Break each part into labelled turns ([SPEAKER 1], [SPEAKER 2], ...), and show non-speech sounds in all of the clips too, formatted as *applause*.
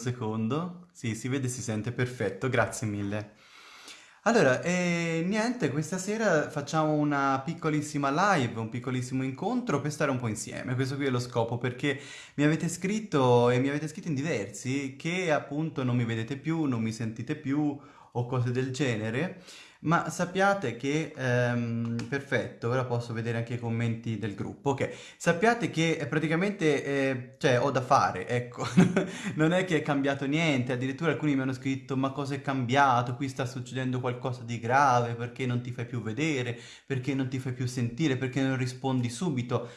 [SPEAKER 1] secondo. Sì, si vede e si sente perfetto, grazie mille. Allora, eh, niente, questa sera facciamo una piccolissima live, un piccolissimo incontro per stare un po' insieme. Questo qui è lo scopo, perché mi avete scritto e mi avete scritto in diversi che appunto non mi vedete più, non mi sentite più o cose del genere. Ma sappiate che, ehm, perfetto, ora posso vedere anche i commenti del gruppo, ok, sappiate che praticamente, eh, cioè, ho da fare, ecco, *laughs* non è che è cambiato niente, addirittura alcuni mi hanno scritto, ma cosa è cambiato, qui sta succedendo qualcosa di grave, perché non ti fai più vedere, perché non ti fai più sentire, perché non rispondi subito.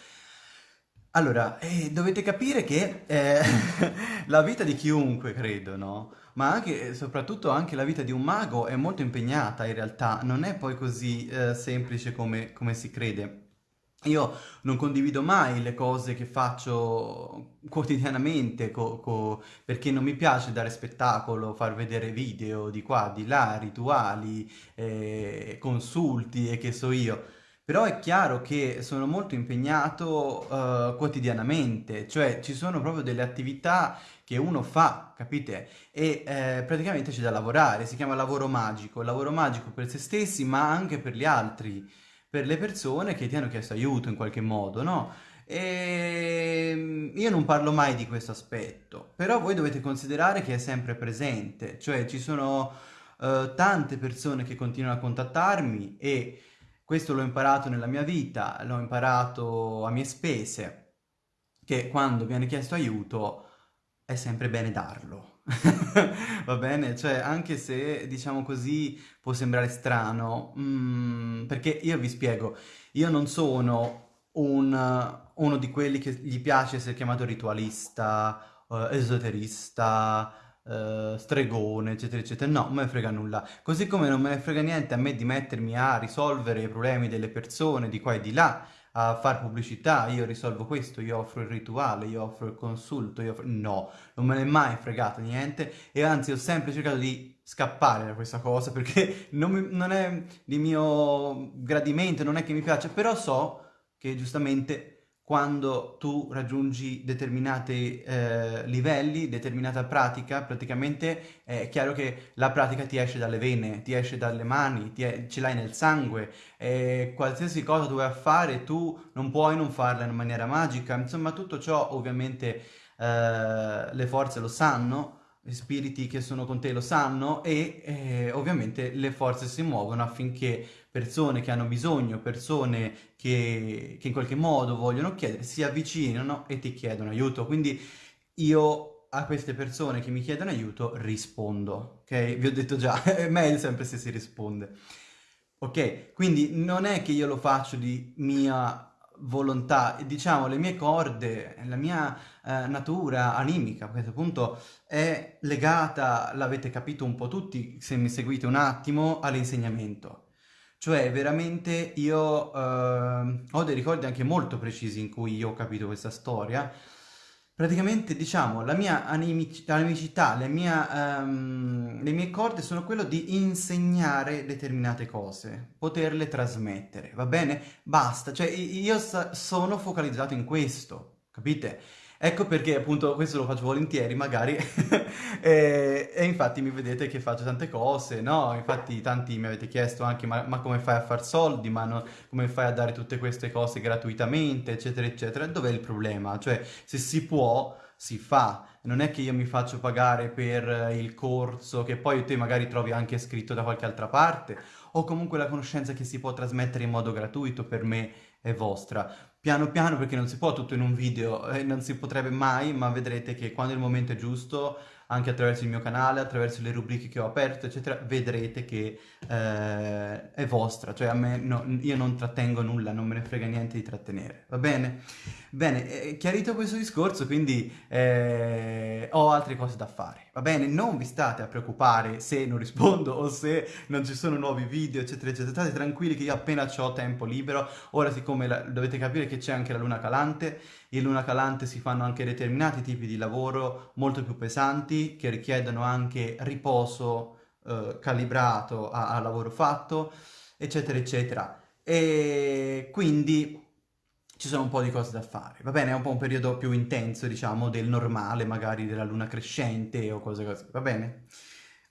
[SPEAKER 1] Allora, eh, dovete capire che eh, *laughs* la vita di chiunque, credo, no? Ma anche e soprattutto anche la vita di un mago è molto impegnata in realtà, non è poi così eh, semplice come, come si crede. Io non condivido mai le cose che faccio quotidianamente co- co- perché non mi piace dare spettacolo, far vedere video di qua, di là, rituali, eh, consulti e che so io. Però è chiaro che sono molto impegnato uh, quotidianamente, cioè ci sono proprio delle attività che uno fa, capite? E eh, praticamente c'è da lavorare, si chiama lavoro magico, lavoro magico per se stessi ma anche per gli altri, per le persone che ti hanno chiesto aiuto in qualche modo, no? E ehm, io non parlo mai di questo aspetto, però voi dovete considerare che è sempre presente, cioè ci sono uh, tante persone che continuano a contattarmi e questo l'ho imparato nella mia vita, l'ho imparato a mie spese, che quando viene chiesto aiuto è sempre bene darlo. *laughs* Va bene? Cioè, anche se, diciamo così, può sembrare strano, mm, perché io vi spiego, io non sono un, uno di quelli che gli piace essere chiamato ritualista, uh, esoterista, uh, stregone, eccetera, eccetera. No, non me ne frega nulla. Così come non me ne frega niente a me di mettermi a risolvere i problemi delle persone di qua e di là, a fare pubblicità, io risolvo questo, io offro il rituale, io offro il consulto, io offro... No, non me ne è mai fregato niente e anzi ho sempre cercato di scappare da questa cosa perché *laughs* non, mi, non è di mio gradimento, non è che mi piace, però so che giustamente quando tu raggiungi determinati eh, livelli, determinata pratica, praticamente è chiaro che la pratica ti esce dalle vene, ti esce dalle mani, è, ce l'hai nel sangue, e qualsiasi cosa tu vai a fare tu non puoi non farla in maniera magica, insomma tutto ciò ovviamente eh, le forze lo sanno, gli spiriti che sono con te lo sanno e eh, ovviamente le forze si muovono affinché persone che hanno bisogno, persone che, che in qualche modo vogliono chiedere, si avvicinano e ti chiedono aiuto. Quindi io a queste persone che mi chiedono aiuto rispondo, ok? Vi ho detto già, *laughs* è meglio sempre se si risponde. Ok, quindi non è che io lo faccio di mia volontà, diciamo le mie corde, la mia eh, natura animica a questo punto è legata, l'avete capito un po' tutti se mi seguite un attimo, all'insegnamento. Cioè veramente io eh, ho dei ricordi anche molto precisi in cui io ho capito questa storia, Praticamente, diciamo, la mia animic animicità, le, mia, um, le mie corde sono quello di insegnare determinate cose, poterle trasmettere, va bene? Basta, cioè io sono focalizzato in questo, capite? Ecco perché appunto questo lo faccio volentieri magari *laughs* e, e, infatti mi vedete che faccio tante cose, no? Infatti tanti mi avete chiesto anche ma, ma come fai a far soldi, ma no, come fai a dare tutte queste cose gratuitamente, eccetera, eccetera. Dov'è il problema? Cioè se si può, si fa. Non è che io mi faccio pagare per il corso che poi te magari trovi anche scritto da qualche altra parte o comunque la conoscenza che si può trasmettere in modo gratuito per me è vostra piano piano perché non si può tutto in un video e non si potrebbe mai, ma vedrete che quando il momento è giusto, anche attraverso il mio canale, attraverso le rubriche che ho aperto, eccetera, vedrete che eh, è vostra, cioè a me no, io non trattengo nulla, non me ne frega niente di trattenere, va bene? Bene, eh, chiarito questo discorso, quindi eh, ho altre cose da fare, va bene? Non vi state a preoccupare se non rispondo o se non ci sono nuovi video, eccetera, eccetera. State tranquilli che io appena ho tempo libero, ora siccome la, dovete capire che c'è anche la luna calante, in luna calante si fanno anche determinati tipi di lavoro molto più pesanti, che richiedono anche riposo eh, calibrato al lavoro fatto, eccetera, eccetera. E quindi ci sono un po' di cose da fare. Va bene, è un po' un periodo più intenso, diciamo, del normale, magari della luna crescente o cose così, va bene?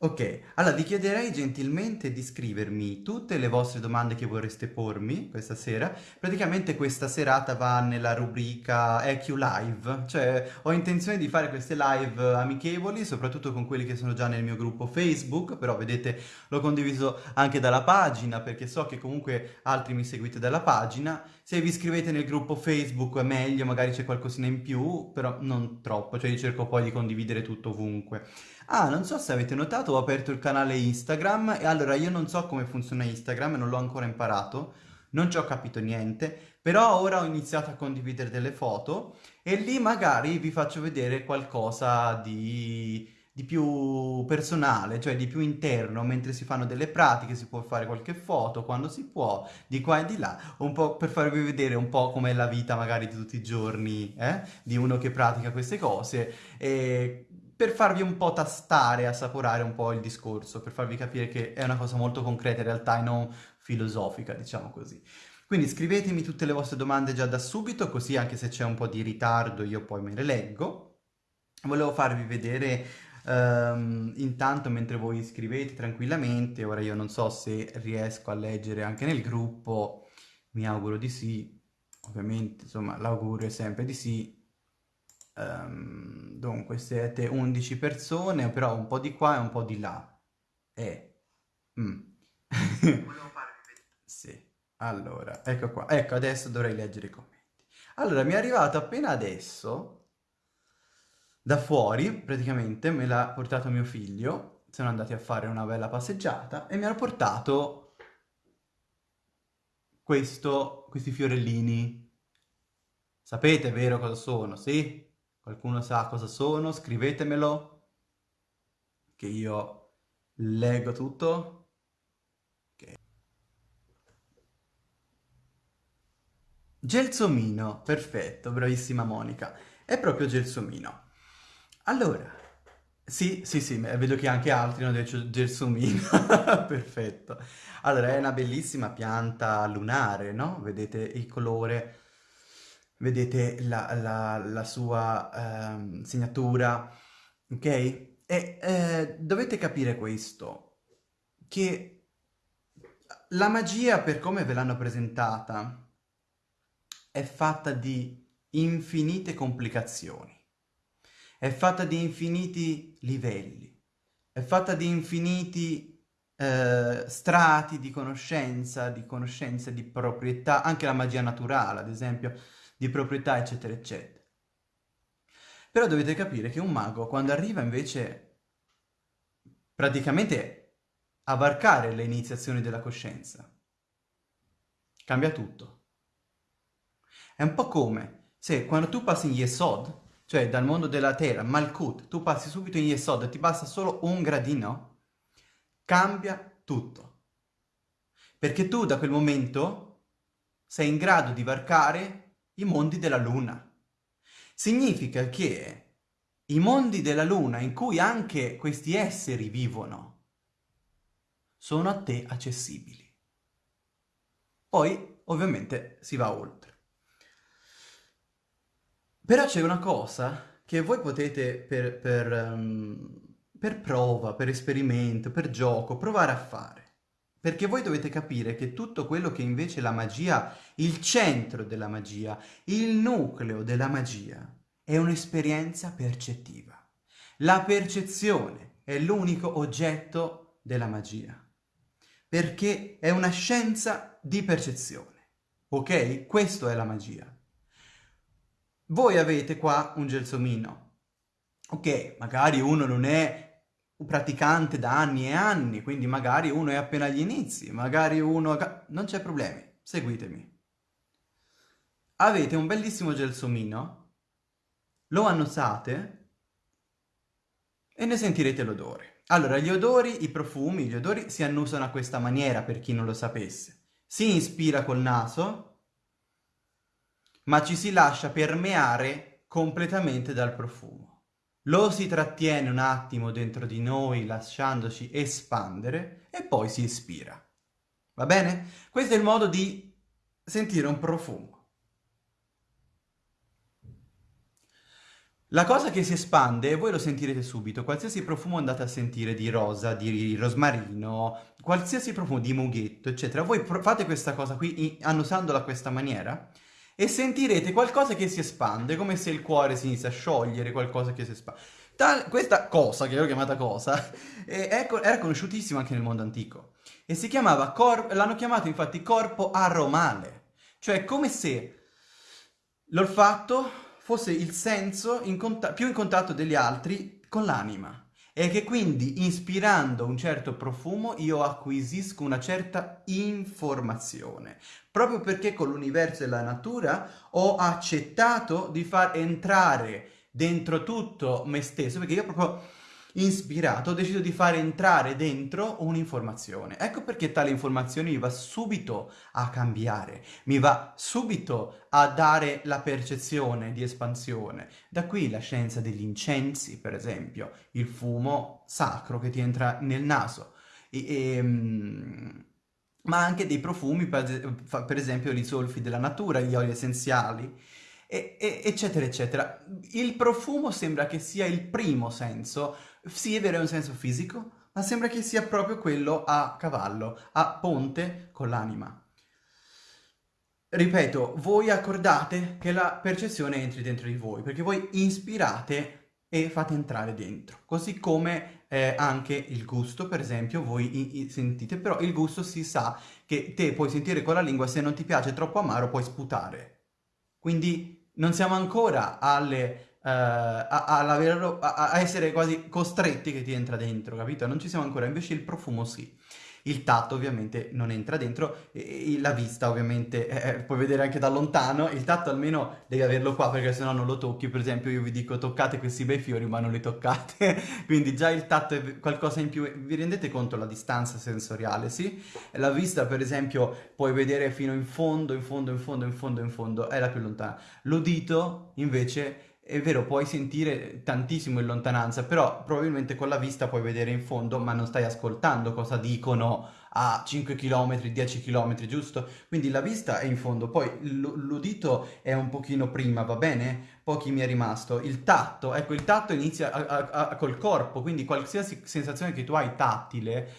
[SPEAKER 1] Ok, allora vi chiederei gentilmente di scrivermi tutte le vostre domande che vorreste pormi questa sera. Praticamente questa serata va nella rubrica EQ Live, cioè ho intenzione di fare queste live amichevoli, soprattutto con quelli che sono già nel mio gruppo Facebook, però vedete l'ho condiviso anche dalla pagina perché so che comunque altri mi seguite dalla pagina. Se vi iscrivete nel gruppo Facebook è meglio, magari c'è qualcosina in più, però non troppo, cioè io cerco poi di condividere tutto ovunque. Ah, non so se avete notato, ho aperto il canale Instagram e allora io non so come funziona Instagram, non l'ho ancora imparato, non ci ho capito niente, però ora ho iniziato a condividere delle foto e lì magari vi faccio vedere qualcosa di, di più personale, cioè di più interno, mentre si fanno delle pratiche, si può fare qualche foto quando si può, di qua e di là, un po' per farvi vedere un po' com'è la vita magari di tutti i giorni, eh? Di uno che pratica queste cose e per farvi un po' tastare, assaporare un po' il discorso, per farvi capire che è una cosa molto concreta in realtà e non filosofica, diciamo così. Quindi scrivetemi tutte le vostre domande già da subito, così anche se c'è un po' di ritardo io poi me le leggo. Volevo farvi vedere um, intanto mentre voi scrivete tranquillamente, ora io non so se riesco a leggere anche nel gruppo, mi auguro di sì, ovviamente insomma l'augurio è sempre di sì, Um, dunque siete 11 persone, però un po' di qua e un po' di là. E... Mm. *laughs* Sì, allora, ecco qua. Ecco, adesso dovrei leggere i commenti. Allora, mi è arrivato appena adesso, da fuori, praticamente, me l'ha portato mio figlio. Sono andati a fare una bella passeggiata e mi hanno portato questo, questi fiorellini. Sapete, vero, cosa sono, sì? Qualcuno sa cosa sono? Scrivetemelo, che io leggo tutto. Okay. Gelsomino, perfetto, bravissima Monica. È proprio gelsomino. Allora, sì, sì, sì, vedo che anche altri hanno detto gelsomino, *laughs* perfetto. Allora, è una bellissima pianta lunare, no? Vedete il colore vedete la, la, la sua eh, segnatura, ok? E eh, dovete capire questo, che la magia, per come ve l'hanno presentata, è fatta di infinite complicazioni, è fatta di infiniti livelli, è fatta di infiniti eh, strati di conoscenza, di conoscenza di proprietà, anche la magia naturale, ad esempio, di proprietà, eccetera, eccetera. Però dovete capire che un mago, quando arriva invece praticamente a varcare le iniziazioni della coscienza, cambia tutto. È un po' come se quando tu passi in Yesod, cioè dal mondo della terra, Malkut, tu passi subito in Yesod e ti basta solo un gradino, cambia tutto. Perché tu da quel momento sei in grado di varcare i mondi della Luna. Significa che i mondi della Luna in cui anche questi esseri vivono sono a te accessibili. Poi, ovviamente, si va oltre. Però c'è una cosa che voi potete per, per, um, per prova, per esperimento, per gioco, provare a fare. Perché voi dovete capire che tutto quello che invece la magia, il centro della magia, il nucleo della magia, è un'esperienza percettiva. La percezione è l'unico oggetto della magia. Perché è una scienza di percezione. Ok? Questo è la magia. Voi avete qua un gelsomino. Ok, magari uno non è praticante da anni e anni, quindi magari uno è appena agli inizi, magari uno... Non c'è problemi, seguitemi. Avete un bellissimo gelsomino, lo annusate e ne sentirete l'odore. Allora, gli odori, i profumi, gli odori si annusano a questa maniera, per chi non lo sapesse. Si inspira col naso, ma ci si lascia permeare completamente dal profumo lo si trattiene un attimo dentro di noi lasciandoci espandere e poi si ispira. Va bene? Questo è il modo di sentire un profumo. La cosa che si espande, e voi lo sentirete subito, qualsiasi profumo andate a sentire di rosa, di rosmarino, qualsiasi profumo di mughetto, eccetera, voi fate questa cosa qui annusandola a questa maniera e sentirete qualcosa che si espande, come se il cuore si inizia a sciogliere, qualcosa che si espande. Tal, questa cosa, che l'ho chiamata cosa, *laughs* è, era conosciutissima anche nel mondo antico. E si chiamava, l'hanno chiamato infatti corpo aromale, cioè come se l'olfatto fosse il senso in più in contatto degli altri con l'anima e che quindi ispirando un certo profumo io acquisisco una certa informazione, proprio perché con l'universo e la natura ho accettato di far entrare dentro tutto me stesso, perché io proprio ispirato, ho deciso di fare entrare dentro un'informazione. Ecco perché tale informazione mi va subito a cambiare, mi va subito a dare la percezione di espansione. Da qui la scienza degli incensi, per esempio, il fumo sacro che ti entra nel naso. E, e, ehm, ma anche dei profumi, per esempio i solfi della natura, gli oli essenziali, e, eccetera, eccetera. Il profumo sembra che sia il primo senso sì, è vero, è un senso fisico, ma sembra che sia proprio quello a cavallo, a ponte con l'anima. Ripeto, voi accordate che la percezione entri dentro di voi, perché voi ispirate e fate entrare dentro. Così come eh, anche il gusto, per esempio, voi sentite, però il gusto si sa che te puoi sentire con la lingua, se non ti piace troppo amaro puoi sputare. Quindi non siamo ancora alle Uh, a, a, a, essere quasi costretti che ti entra dentro, capito? Non ci siamo ancora, invece il profumo sì. Il tatto ovviamente non entra dentro, la vista ovviamente eh, eh, puoi vedere anche da lontano, il tatto almeno devi averlo qua perché sennò non lo tocchi, per esempio io vi dico toccate questi bei fiori ma non li toccate, *laughs* quindi già il tatto è qualcosa in più, vi rendete conto la distanza sensoriale, sì? La vista per esempio puoi vedere fino in fondo, in fondo, in fondo, in fondo, in fondo, è la più lontana. L'udito invece è vero, puoi sentire tantissimo in lontananza, però probabilmente con la vista puoi vedere in fondo, ma non stai ascoltando cosa dicono a 5 km, 10 km, giusto? Quindi la vista è in fondo, poi l'udito è un pochino prima, va bene? Pochi mi è rimasto. Il tatto, ecco, il tatto inizia a, a, a, col corpo, quindi qualsiasi sensazione che tu hai tattile,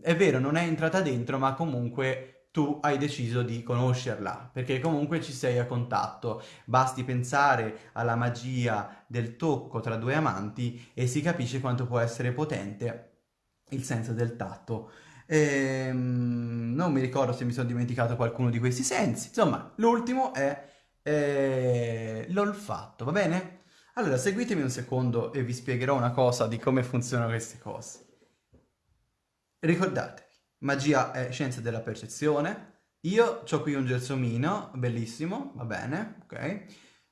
[SPEAKER 1] è vero, non è entrata dentro, ma comunque tu hai deciso di conoscerla, perché comunque ci sei a contatto. Basti pensare alla magia del tocco tra due amanti e si capisce quanto può essere potente il senso del tatto. Ehm, non mi ricordo se mi sono dimenticato qualcuno di questi sensi. Insomma, l'ultimo è eh, l'olfatto, va bene? Allora, seguitemi un secondo e vi spiegherò una cosa di come funzionano queste cose. Ricordate, Magia è scienza della percezione. Io ho qui un gelsomino, bellissimo, va bene, ok.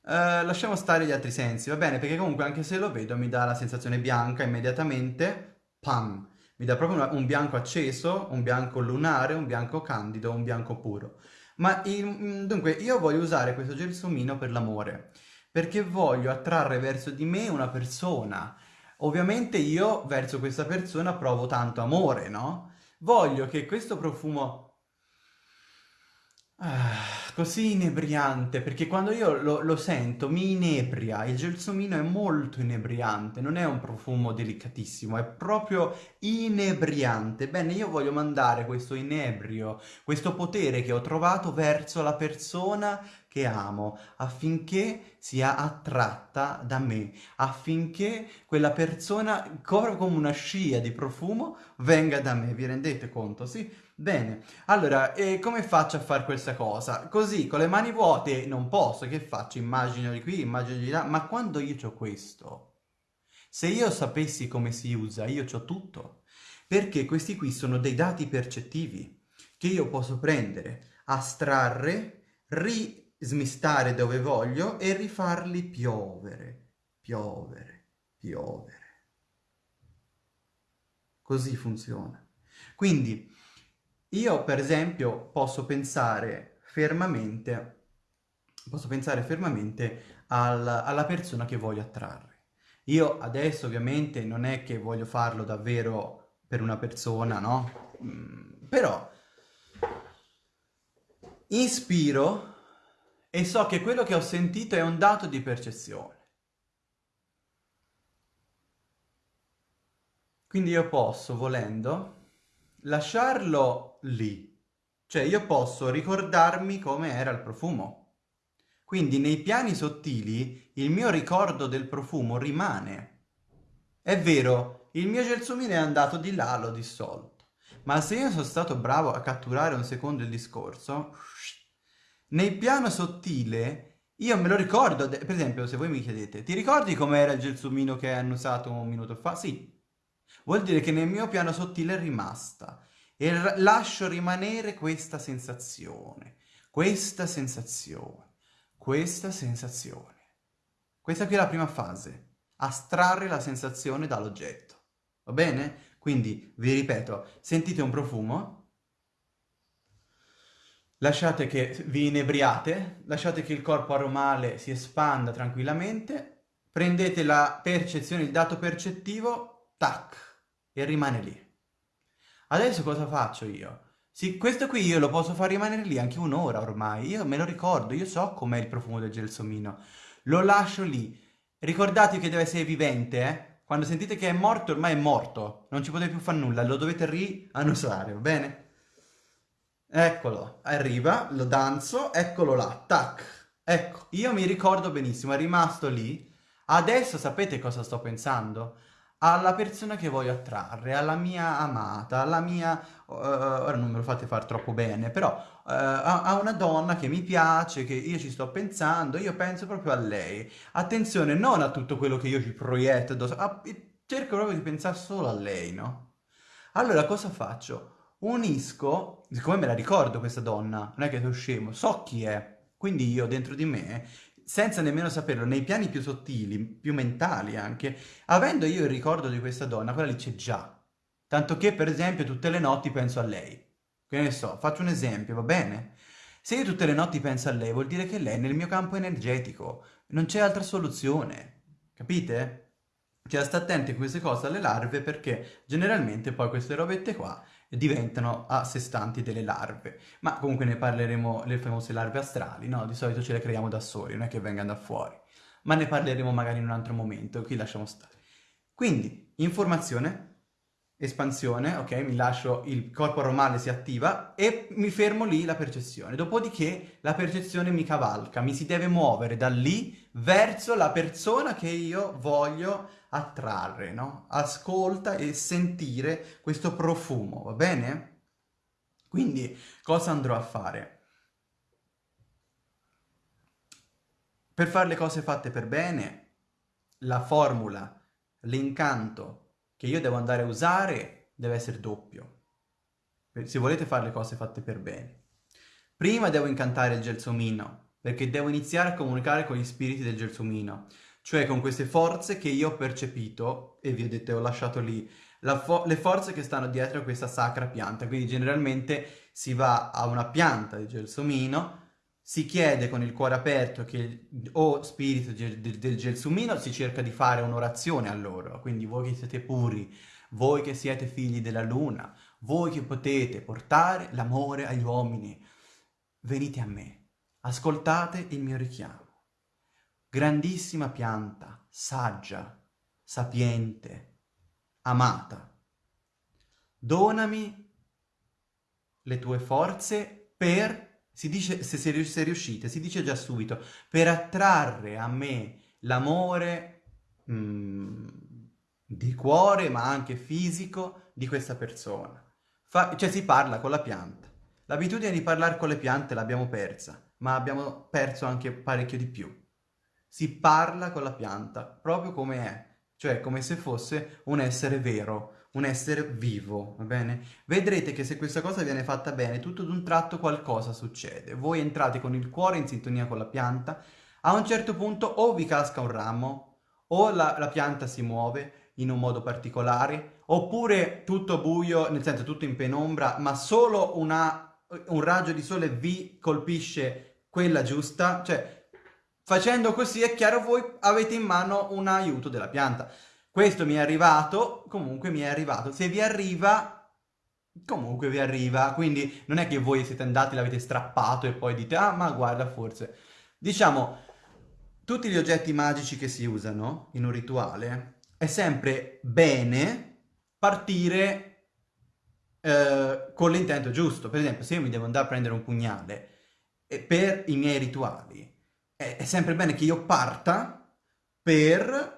[SPEAKER 1] Uh, lasciamo stare gli altri sensi, va bene, perché comunque anche se lo vedo mi dà la sensazione bianca immediatamente, pam, mi dà proprio un bianco acceso, un bianco lunare, un bianco candido, un bianco puro. Ma il, mm, dunque io voglio usare questo gelsomino per l'amore, perché voglio attrarre verso di me una persona. Ovviamente io verso questa persona provo tanto amore, no? Voglio che questo profumo Ah, così inebriante, perché quando io lo, lo, sento mi inebria, il gelsomino è molto inebriante, non è un profumo delicatissimo, è proprio inebriante. Bene, io voglio mandare questo inebrio, questo potere che ho trovato verso la persona che amo, affinché sia attratta da me, affinché quella persona, come una scia di profumo, venga da me. Vi rendete conto, sì? Bene, allora, e come faccio a fare questa cosa? Così, con le mani vuote non posso, che faccio? Immagino di qui, immagino di là, ma quando io ho questo, se io sapessi come si usa, io ho tutto, perché questi qui sono dei dati percettivi che io posso prendere, astrarre, ri smistare dove voglio e rifarli piovere, piovere, piovere. Così funziona. Quindi io, per esempio, posso pensare fermamente, posso pensare fermamente al, alla persona che voglio attrarre. Io adesso ovviamente non è che voglio farlo davvero per una persona, no? Mm, però inspiro e so che quello che ho sentito è un dato di percezione. Quindi io posso, volendo, lasciarlo lì. Cioè io posso ricordarmi come era il profumo. Quindi nei piani sottili il mio ricordo del profumo rimane. È vero, il mio gelsomino è andato di là, l'ho dissolto. Ma se io sono stato bravo a catturare un secondo il discorso, nel piano sottile io me lo ricordo, per esempio se voi mi chiedete, ti ricordi com'era il gelsomino che hanno usato un minuto fa? Sì, Vuol dire che nel mio piano sottile è rimasta e lascio rimanere questa sensazione, questa sensazione, questa sensazione. Questa qui è la prima fase, astrarre la sensazione dall'oggetto. Va bene? Quindi, vi ripeto, sentite un profumo, lasciate che vi inebriate, lasciate che il corpo aromale si espanda tranquillamente, prendete la percezione, il dato percettivo, tac, e rimane lì. Adesso cosa faccio io? Sì, questo qui io lo posso far rimanere lì anche un'ora ormai, io me lo ricordo, io so com'è il profumo del gelsomino. Lo lascio lì. Ricordatevi che deve essere vivente, eh? Quando sentite che è morto, ormai è morto. Non ci potete più fare nulla, lo dovete riannusare, va bene? Eccolo, arriva, lo danzo, eccolo là, tac. Ecco, io mi ricordo benissimo, è rimasto lì. Adesso sapete cosa sto pensando? Alla persona che voglio attrarre, alla mia amata, alla mia... Uh, ora non me lo fate fare troppo bene, però uh, a, a, una donna che mi piace, che io ci sto pensando, io penso proprio a lei. Attenzione, non a tutto quello che io ci proietto addosso, a, cerco proprio di pensare solo a lei, no? Allora cosa faccio? Unisco, siccome me la ricordo questa donna, non è che sono scemo, so chi è, quindi io dentro di me senza nemmeno saperlo, nei piani più sottili, più mentali anche, avendo io il ricordo di questa donna, quella lì c'è già. Tanto che, per esempio, tutte le notti penso a lei. Che ne so, faccio un esempio, va bene? Se io tutte le notti penso a lei, vuol dire che lei è nel mio campo energetico. Non c'è altra soluzione. Capite? Cioè, sta attenti a queste cose alle larve perché generalmente poi queste robette qua diventano a sé stanti delle larve. Ma comunque ne parleremo, le famose larve astrali, no? Di solito ce le creiamo da soli, non è che vengano da fuori. Ma ne parleremo magari in un altro momento, qui lasciamo stare. Quindi, informazione, espansione, ok? Mi lascio, il corpo romale si attiva e mi fermo lì la percezione. Dopodiché la percezione mi cavalca, mi si deve muovere da lì verso la persona che io voglio attrarre, no? Ascolta e sentire questo profumo, va bene? Quindi cosa andrò a fare? Per fare le cose fatte per bene, la formula, l'incanto che io devo andare a usare deve essere doppio. Se volete fare le cose fatte per bene. Prima devo incantare il gelsomino, perché devo iniziare a comunicare con gli spiriti del gelsomino cioè con queste forze che io ho percepito, e vi ho detto, ho lasciato lì, fo le forze che stanno dietro a questa sacra pianta, quindi generalmente si va a una pianta di gelsomino, si chiede con il cuore aperto che o spirito del, del gelsomino si cerca di fare un'orazione a loro, quindi voi che siete puri, voi che siete figli della luna, voi che potete portare l'amore agli uomini, venite a me, ascoltate il mio richiamo grandissima pianta, saggia, sapiente, amata. Donami le tue forze per, si dice, se, se riuscite, si dice già subito, per attrarre a me l'amore mm, di cuore, ma anche fisico, di questa persona. Fa, cioè si parla con la pianta. L'abitudine di parlare con le piante l'abbiamo persa, ma abbiamo perso anche parecchio di più si parla con la pianta, proprio come è, cioè come se fosse un essere vero, un essere vivo, va bene? Vedrete che se questa cosa viene fatta bene, tutto d'un tratto qualcosa succede. Voi entrate con il cuore in sintonia con la pianta, a un certo punto o vi casca un ramo, o la, la pianta si muove in un modo particolare, oppure tutto buio, nel senso tutto in penombra, ma solo una, un raggio di sole vi colpisce quella giusta, cioè Facendo così è chiaro voi avete in mano un aiuto della pianta. Questo mi è arrivato, comunque mi è arrivato. Se vi arriva, comunque vi arriva. Quindi non è che voi siete andati, l'avete strappato e poi dite, ah ma guarda forse. Diciamo, tutti gli oggetti magici che si usano in un rituale è sempre bene partire eh, con l'intento giusto. Per esempio, se io mi devo andare a prendere un pugnale per i miei rituali, è, è sempre bene che io parta per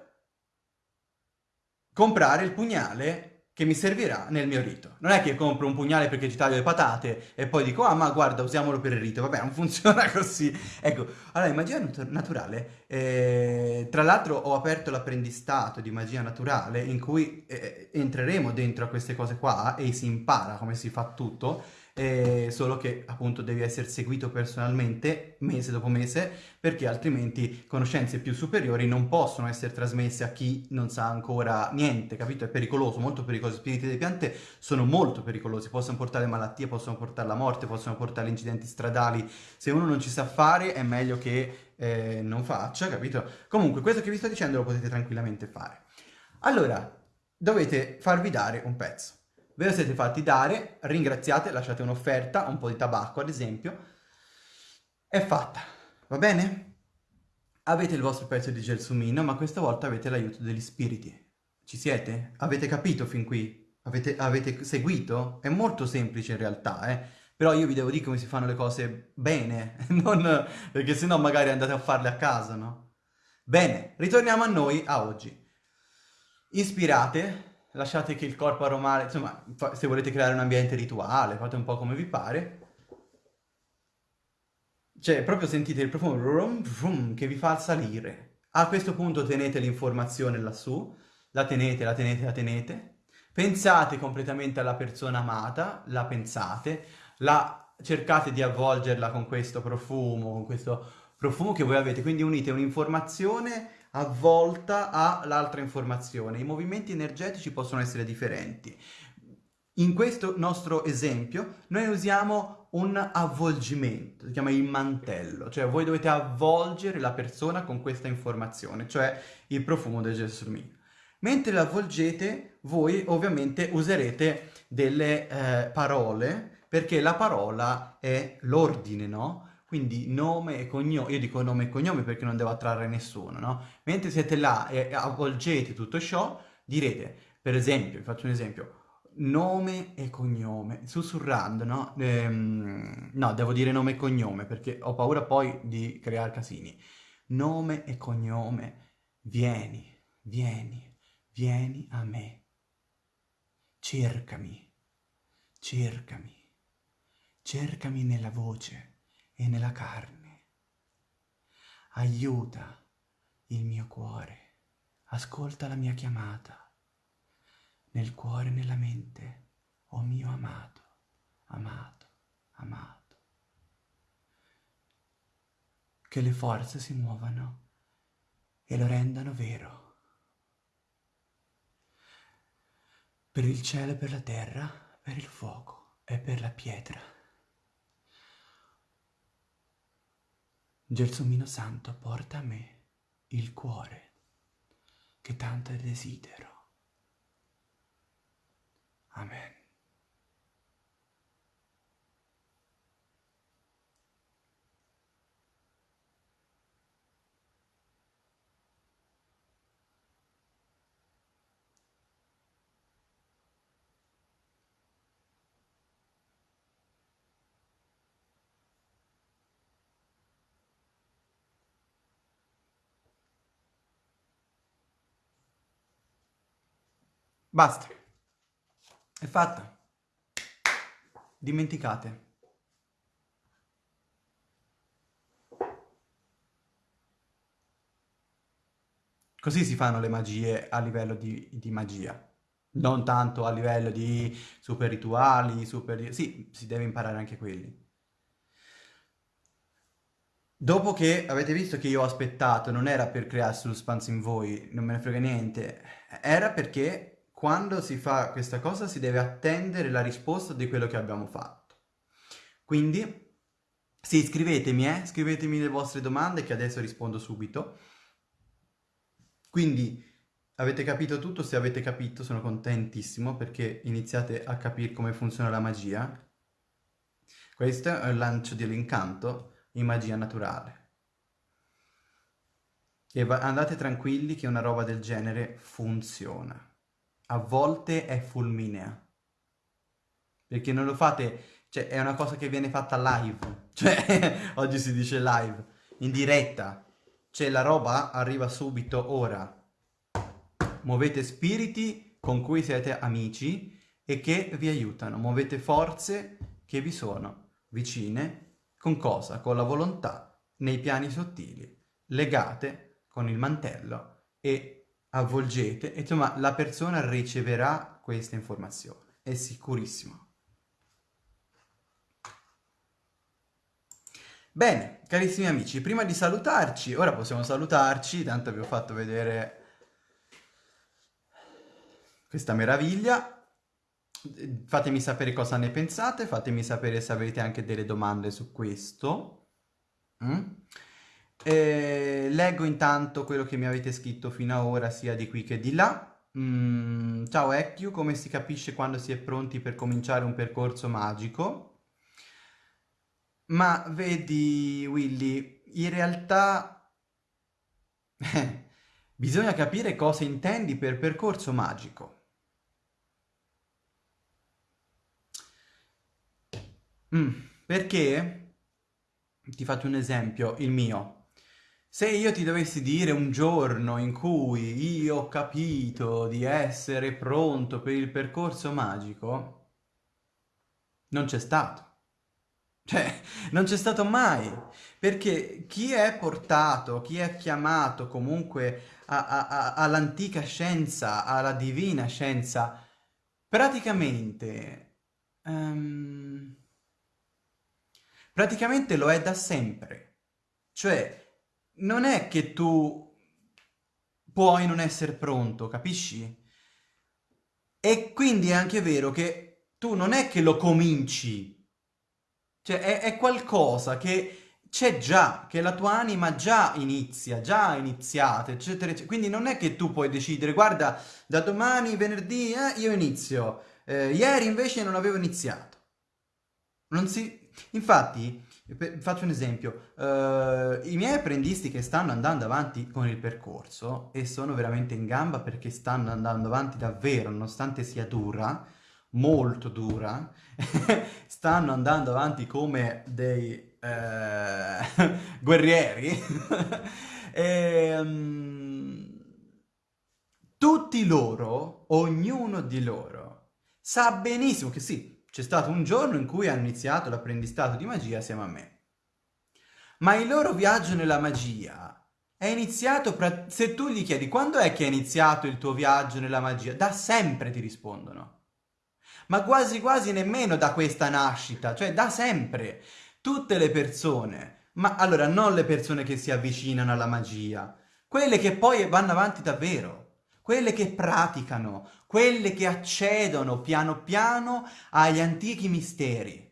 [SPEAKER 1] comprare il pugnale che mi servirà nel mio rito. Non è che compro un pugnale perché ci taglio le patate e poi dico, ah ma guarda, usiamolo per il rito. Vabbè, non *laughs* funziona così. Ecco, allora, in magia naturale, eh, tra l'altro ho aperto l'apprendistato di magia naturale in cui eh, entreremo dentro a queste cose qua e si impara come si fa tutto eh, solo che appunto devi essere seguito personalmente mese dopo mese perché altrimenti conoscenze più superiori non possono essere trasmesse a chi non sa ancora niente, capito? È pericoloso, molto pericoloso. I spiriti delle piante sono molto pericolosi, possono portare malattie, possono portare la morte, possono portare incidenti stradali. Se uno non ci sa fare è meglio che eh, non faccia, capito? Comunque questo che vi sto dicendo lo potete tranquillamente fare. Allora, dovete farvi dare un pezzo ve lo siete fatti dare, ringraziate, lasciate un'offerta, un po' di tabacco ad esempio, è fatta, va bene? Avete il vostro pezzo di gelsomino, ma questa volta avete l'aiuto degli spiriti. Ci siete? Avete capito fin qui? Avete, avete seguito? È molto semplice in realtà, eh? Però io vi devo dire come si fanno le cose bene, *laughs* non... perché sennò magari andate a farle a casa, no? Bene, ritorniamo a noi, a oggi. Ispirate, lasciate che il corpo aromale, insomma, se volete creare un ambiente rituale, fate un po' come vi pare. Cioè, proprio sentite il profumo rum, rum, che vi fa salire. A questo punto tenete l'informazione lassù, la tenete, la tenete, la tenete. Pensate completamente alla persona amata, la pensate, la cercate di avvolgerla con questo profumo, con questo profumo che voi avete, quindi unite un'informazione avvolta all'altra informazione. I movimenti energetici possono essere differenti. In questo nostro esempio noi usiamo un avvolgimento, si chiama il mantello, cioè voi dovete avvolgere la persona con questa informazione, cioè il profumo del gelsomino. Mentre l'avvolgete voi ovviamente userete delle eh, parole perché la parola è l'ordine, no? Quindi nome e cognome, io dico nome e cognome perché non devo attrarre nessuno, no? Mentre siete là e avvolgete tutto ciò, direte, per esempio, vi faccio un esempio, nome e cognome, sussurrando, no? Ehm, no, devo dire nome e cognome perché ho paura poi di creare casini. Nome e cognome, vieni, vieni, vieni a me. Cercami, cercami, cercami nella voce e nella carne. Aiuta il mio cuore, ascolta la mia chiamata, nel cuore e nella mente, o oh mio amato, amato, amato. Che le forze si muovano e lo rendano vero. Per il cielo e per la terra, per il fuoco e per la pietra. Gelsomino Santo porta a me il cuore che tanto desidero. Amen. Basta. È fatta. Dimenticate. Così si fanno le magie a livello di, di magia. Non tanto a livello di super rituali, super... Sì, si deve imparare anche quelli. Dopo che avete visto che io ho aspettato, non era per creare suspense in voi, non me ne frega niente, era perché quando si fa questa cosa si deve attendere la risposta di quello che abbiamo fatto. Quindi, sì, scrivetemi, eh? scrivetemi le vostre domande che adesso rispondo subito. Quindi, avete capito tutto? Se avete capito sono contentissimo perché iniziate a capire come funziona la magia. Questo è il lancio dell'incanto in magia naturale. E andate tranquilli che una roba del genere funziona. A volte è fulminea. Perché non lo fate, cioè è una cosa che viene fatta live, *laughs* cioè oggi si dice live, in diretta. Cioè la roba arriva subito ora. Muovete spiriti con cui siete amici e che vi aiutano. Muovete forze che vi sono vicine. Con cosa? Con la volontà, nei piani sottili, legate con il mantello e avvolgete. Insomma, la persona riceverà questa informazione. È sicurissimo. Bene, carissimi amici, prima di salutarci, ora possiamo salutarci, tanto vi ho fatto vedere questa meraviglia. Fatemi sapere cosa ne pensate, fatemi sapere se avete anche delle domande su questo. Mm? E leggo intanto quello che mi avete scritto fino ad ora, sia di qui che di là. Mm, ciao Ecchio, come si capisce quando si è pronti per cominciare un percorso magico? Ma vedi, Willy, in realtà bisogna capire cosa intendi per percorso magico. Mm, perché, ti faccio un esempio, il mio. Se io ti dovessi dire un giorno in cui io ho capito di essere pronto per il percorso magico, non c'è stato. Cioè, non c'è stato mai, perché chi è portato, chi è chiamato comunque all'antica scienza, alla divina scienza, praticamente, um, praticamente lo è da sempre. Cioè, non è che tu puoi non essere pronto, capisci? E quindi è anche vero che tu non è che lo cominci cioè è, è qualcosa che c'è già, che la tua anima già inizia, già iniziata, eccetera, eccetera. Quindi non è che tu puoi decidere, guarda, da domani, venerdì, eh, io inizio. Eh, ieri invece non avevo iniziato. Non si... Infatti, faccio un esempio, uh, i miei apprendisti che stanno andando avanti con il percorso e sono veramente in gamba perché stanno andando avanti davvero, nonostante sia dura, molto dura, *laughs* stanno andando avanti come dei eh, *laughs* guerrieri, *laughs* e, um, tutti loro, ognuno di loro, sa benissimo che sì, c'è stato un giorno in cui hanno iniziato l'apprendistato di magia assieme a me. Ma il loro viaggio nella magia è iniziato, se tu gli chiedi quando è che è iniziato il tuo viaggio nella magia, da sempre ti rispondono ma quasi quasi nemmeno da questa nascita, cioè da sempre. Tutte le persone, ma allora non le persone che si avvicinano alla magia, quelle che poi vanno avanti davvero, quelle che praticano, quelle che accedono piano piano agli antichi misteri.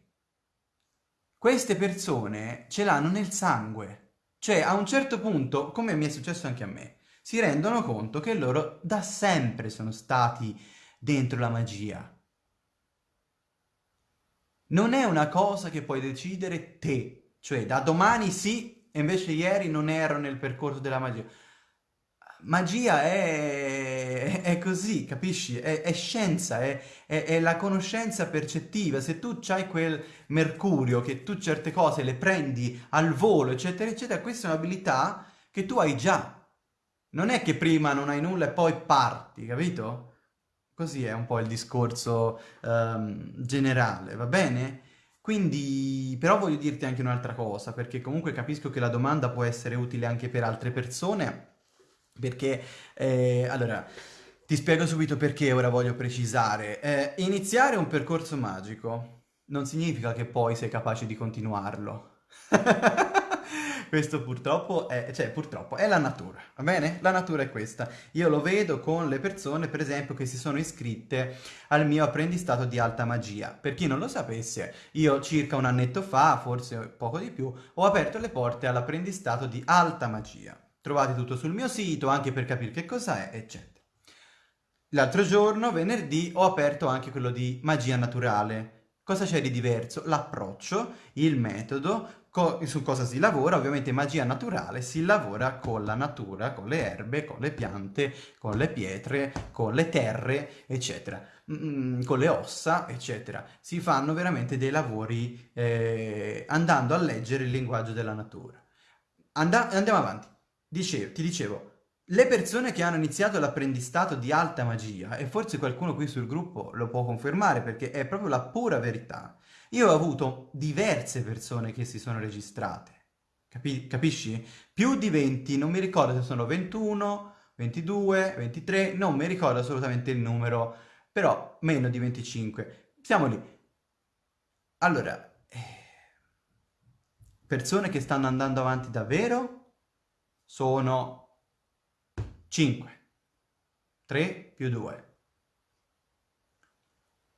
[SPEAKER 1] Queste persone ce l'hanno nel sangue, cioè a un certo punto, come mi è successo anche a me, si rendono conto che loro da sempre sono stati dentro la magia non è una cosa che puoi decidere te, cioè da domani sì, e invece ieri non ero nel percorso della magia. Magia è, è così, capisci? È, è scienza, è, è, la conoscenza percettiva. Se tu hai quel mercurio, che tu certe cose le prendi al volo, eccetera, eccetera, questa è un'abilità che tu hai già. Non è che prima non hai nulla e poi parti, capito? Così è un po' il discorso um, generale, va bene? Quindi, però voglio dirti anche un'altra cosa, perché comunque capisco che la domanda può essere utile anche per altre persone, perché, eh, allora, ti spiego subito perché ora voglio precisare. Eh, iniziare un percorso magico non significa che poi sei capace di continuarlo. *laughs* Questo purtroppo è, cioè purtroppo è la natura, va bene? La natura è questa. Io lo vedo con le persone, per esempio, che si sono iscritte al mio apprendistato di alta magia. Per chi non lo sapesse, io circa un annetto fa, forse poco di più, ho aperto le porte all'apprendistato di alta magia. Trovate tutto sul mio sito, anche per capire che cosa è, eccetera. L'altro giorno, venerdì, ho aperto anche quello di magia naturale. Cosa c'è di diverso? L'approccio, il metodo, Co su cosa si lavora? Ovviamente magia naturale, si lavora con la natura, con le erbe, con le piante, con le pietre, con le terre, eccetera, mm, con le ossa, eccetera. Si fanno veramente dei lavori eh, andando a leggere il linguaggio della natura. And andiamo avanti. Dicevo, ti dicevo, le persone che hanno iniziato l'apprendistato di alta magia, e forse qualcuno qui sul gruppo lo può confermare perché è proprio la pura verità, io ho avuto diverse persone che si sono registrate, Capi capisci? Più di 20, non mi ricordo se sono 21, 22, 23, non mi ricordo assolutamente il numero, però meno di 25. Siamo lì. Allora, eh, persone che stanno andando avanti davvero sono 5. 3 più 2.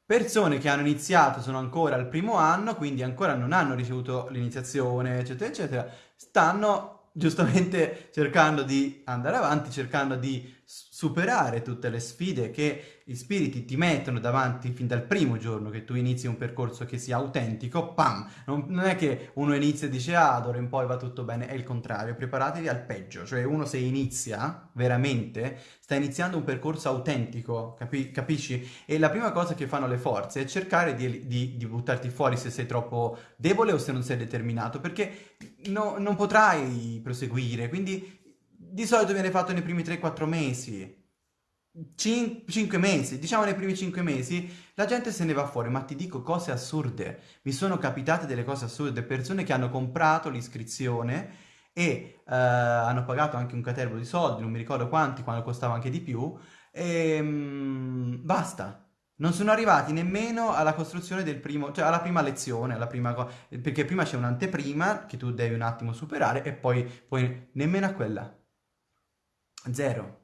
[SPEAKER 1] Persone che hanno iniziato, sono ancora al primo anno, quindi ancora non hanno ricevuto l'iniziazione, eccetera, eccetera, stanno giustamente cercando di andare avanti, cercando di superare tutte le sfide che gli spiriti ti mettono davanti fin dal primo giorno che tu inizi un percorso che sia autentico, pam! Non, non è che uno inizia e dice ah, d'ora in poi va tutto bene, è il contrario, preparatevi al peggio, cioè uno se inizia veramente, sta iniziando un percorso autentico, capi capisci? E la prima cosa che fanno le forze è cercare di, di, di, buttarti fuori se sei troppo debole o se non sei determinato, perché no, non potrai proseguire, quindi di solito viene fatto nei primi 3-4 mesi. 5 mesi, diciamo nei primi 5 mesi, la gente se ne va fuori, ma ti dico cose assurde. Mi sono capitate delle cose assurde, persone che hanno comprato l'iscrizione e uh, hanno pagato anche un catervo di soldi, non mi ricordo quanti, quando costava anche di più, e um, basta. Non sono arrivati nemmeno alla costruzione del primo, cioè alla prima lezione, alla prima perché prima c'è un'anteprima che tu devi un attimo superare e poi, poi nemmeno a quella. Zero.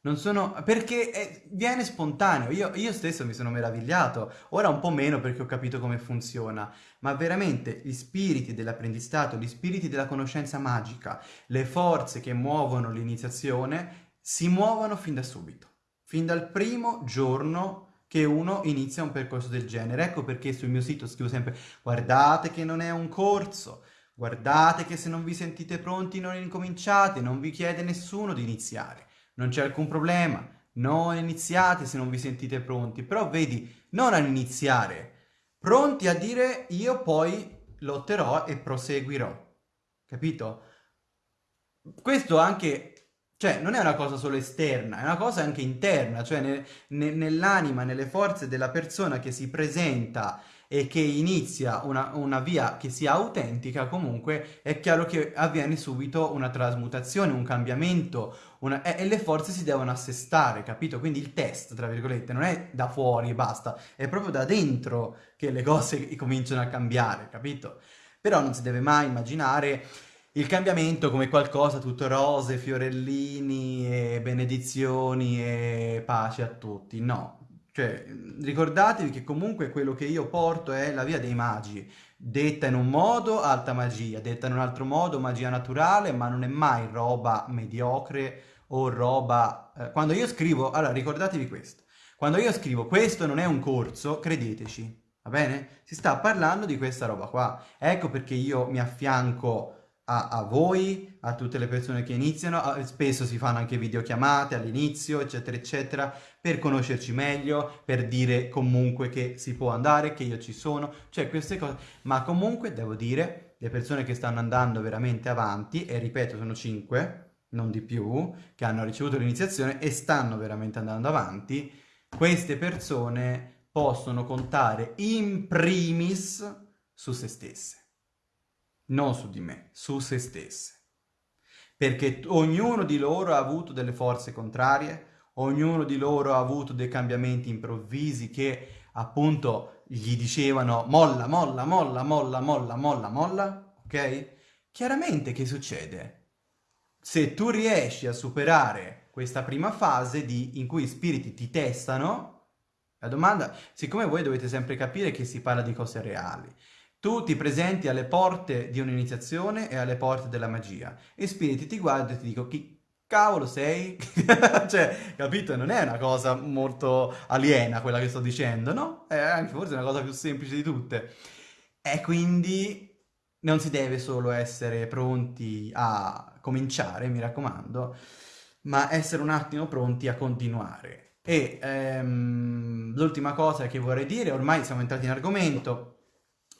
[SPEAKER 1] Non sono... perché è... viene spontaneo, io, io, stesso mi sono meravigliato, ora un po' meno perché ho capito come funziona, ma veramente gli spiriti dell'apprendistato, gli spiriti della conoscenza magica, le forze che muovono l'iniziazione, si muovono fin da subito, fin dal primo giorno che uno inizia un percorso del genere. Ecco perché sul mio sito scrivo sempre guardate che non è un corso, Guardate che se non vi sentite pronti non incominciate, non vi chiede nessuno di iniziare. Non c'è alcun problema, non iniziate se non vi sentite pronti. Però vedi, non a iniziare, pronti a dire io poi lotterò e proseguirò. Capito? Questo anche, cioè non è una cosa solo esterna, è una cosa anche interna, cioè ne, ne, nell'anima, nelle forze della persona che si presenta e che inizia una, una, via che sia autentica, comunque è chiaro che avviene subito una trasmutazione, un cambiamento, una, e, e, le forze si devono assestare, capito? Quindi il test, tra virgolette, non è da fuori e basta, è proprio da dentro che le cose *laughs* cominciano a cambiare, capito? Però non si deve mai immaginare il cambiamento come qualcosa tutto rose, fiorellini e benedizioni e pace a tutti, no, cioè, ricordatevi che comunque quello che io porto è la via dei magi, detta in un modo alta magia, detta in un altro modo magia naturale, ma non è mai roba mediocre o roba... Eh, quando io scrivo, allora ricordatevi questo, quando io scrivo questo non è un corso, credeteci, va bene? Si sta parlando di questa roba qua, ecco perché io mi affianco a, a, voi, a tutte le persone che iniziano, spesso si fanno anche videochiamate all'inizio, eccetera, eccetera, per conoscerci meglio, per dire comunque che si può andare, che io ci sono, cioè queste cose, ma comunque devo dire, le persone che stanno andando veramente avanti, e ripeto sono cinque, non di più, che hanno ricevuto l'iniziazione e stanno veramente andando avanti, queste persone possono contare in primis su se stesse non su di me, su se stesse. Perché ognuno di loro ha avuto delle forze contrarie, ognuno di loro ha avuto dei cambiamenti improvvisi che appunto gli dicevano molla, molla, molla, molla, molla, molla, molla, ok? Chiaramente che succede? Se tu riesci a superare questa prima fase di, in cui i spiriti ti testano, la domanda, siccome voi dovete sempre capire che si parla di cose reali, tu ti presenti alle porte di un'iniziazione e alle porte della magia e spiriti ti guardano e ti dicono chi cavolo sei? *laughs* cioè, capito? Non è una cosa molto aliena quella che sto dicendo, no? È anche forse una cosa più semplice di tutte. E quindi non si deve solo essere pronti a cominciare, mi raccomando, ma essere un attimo pronti a continuare. E ehm, l'ultima cosa che vorrei dire, ormai siamo entrati in argomento,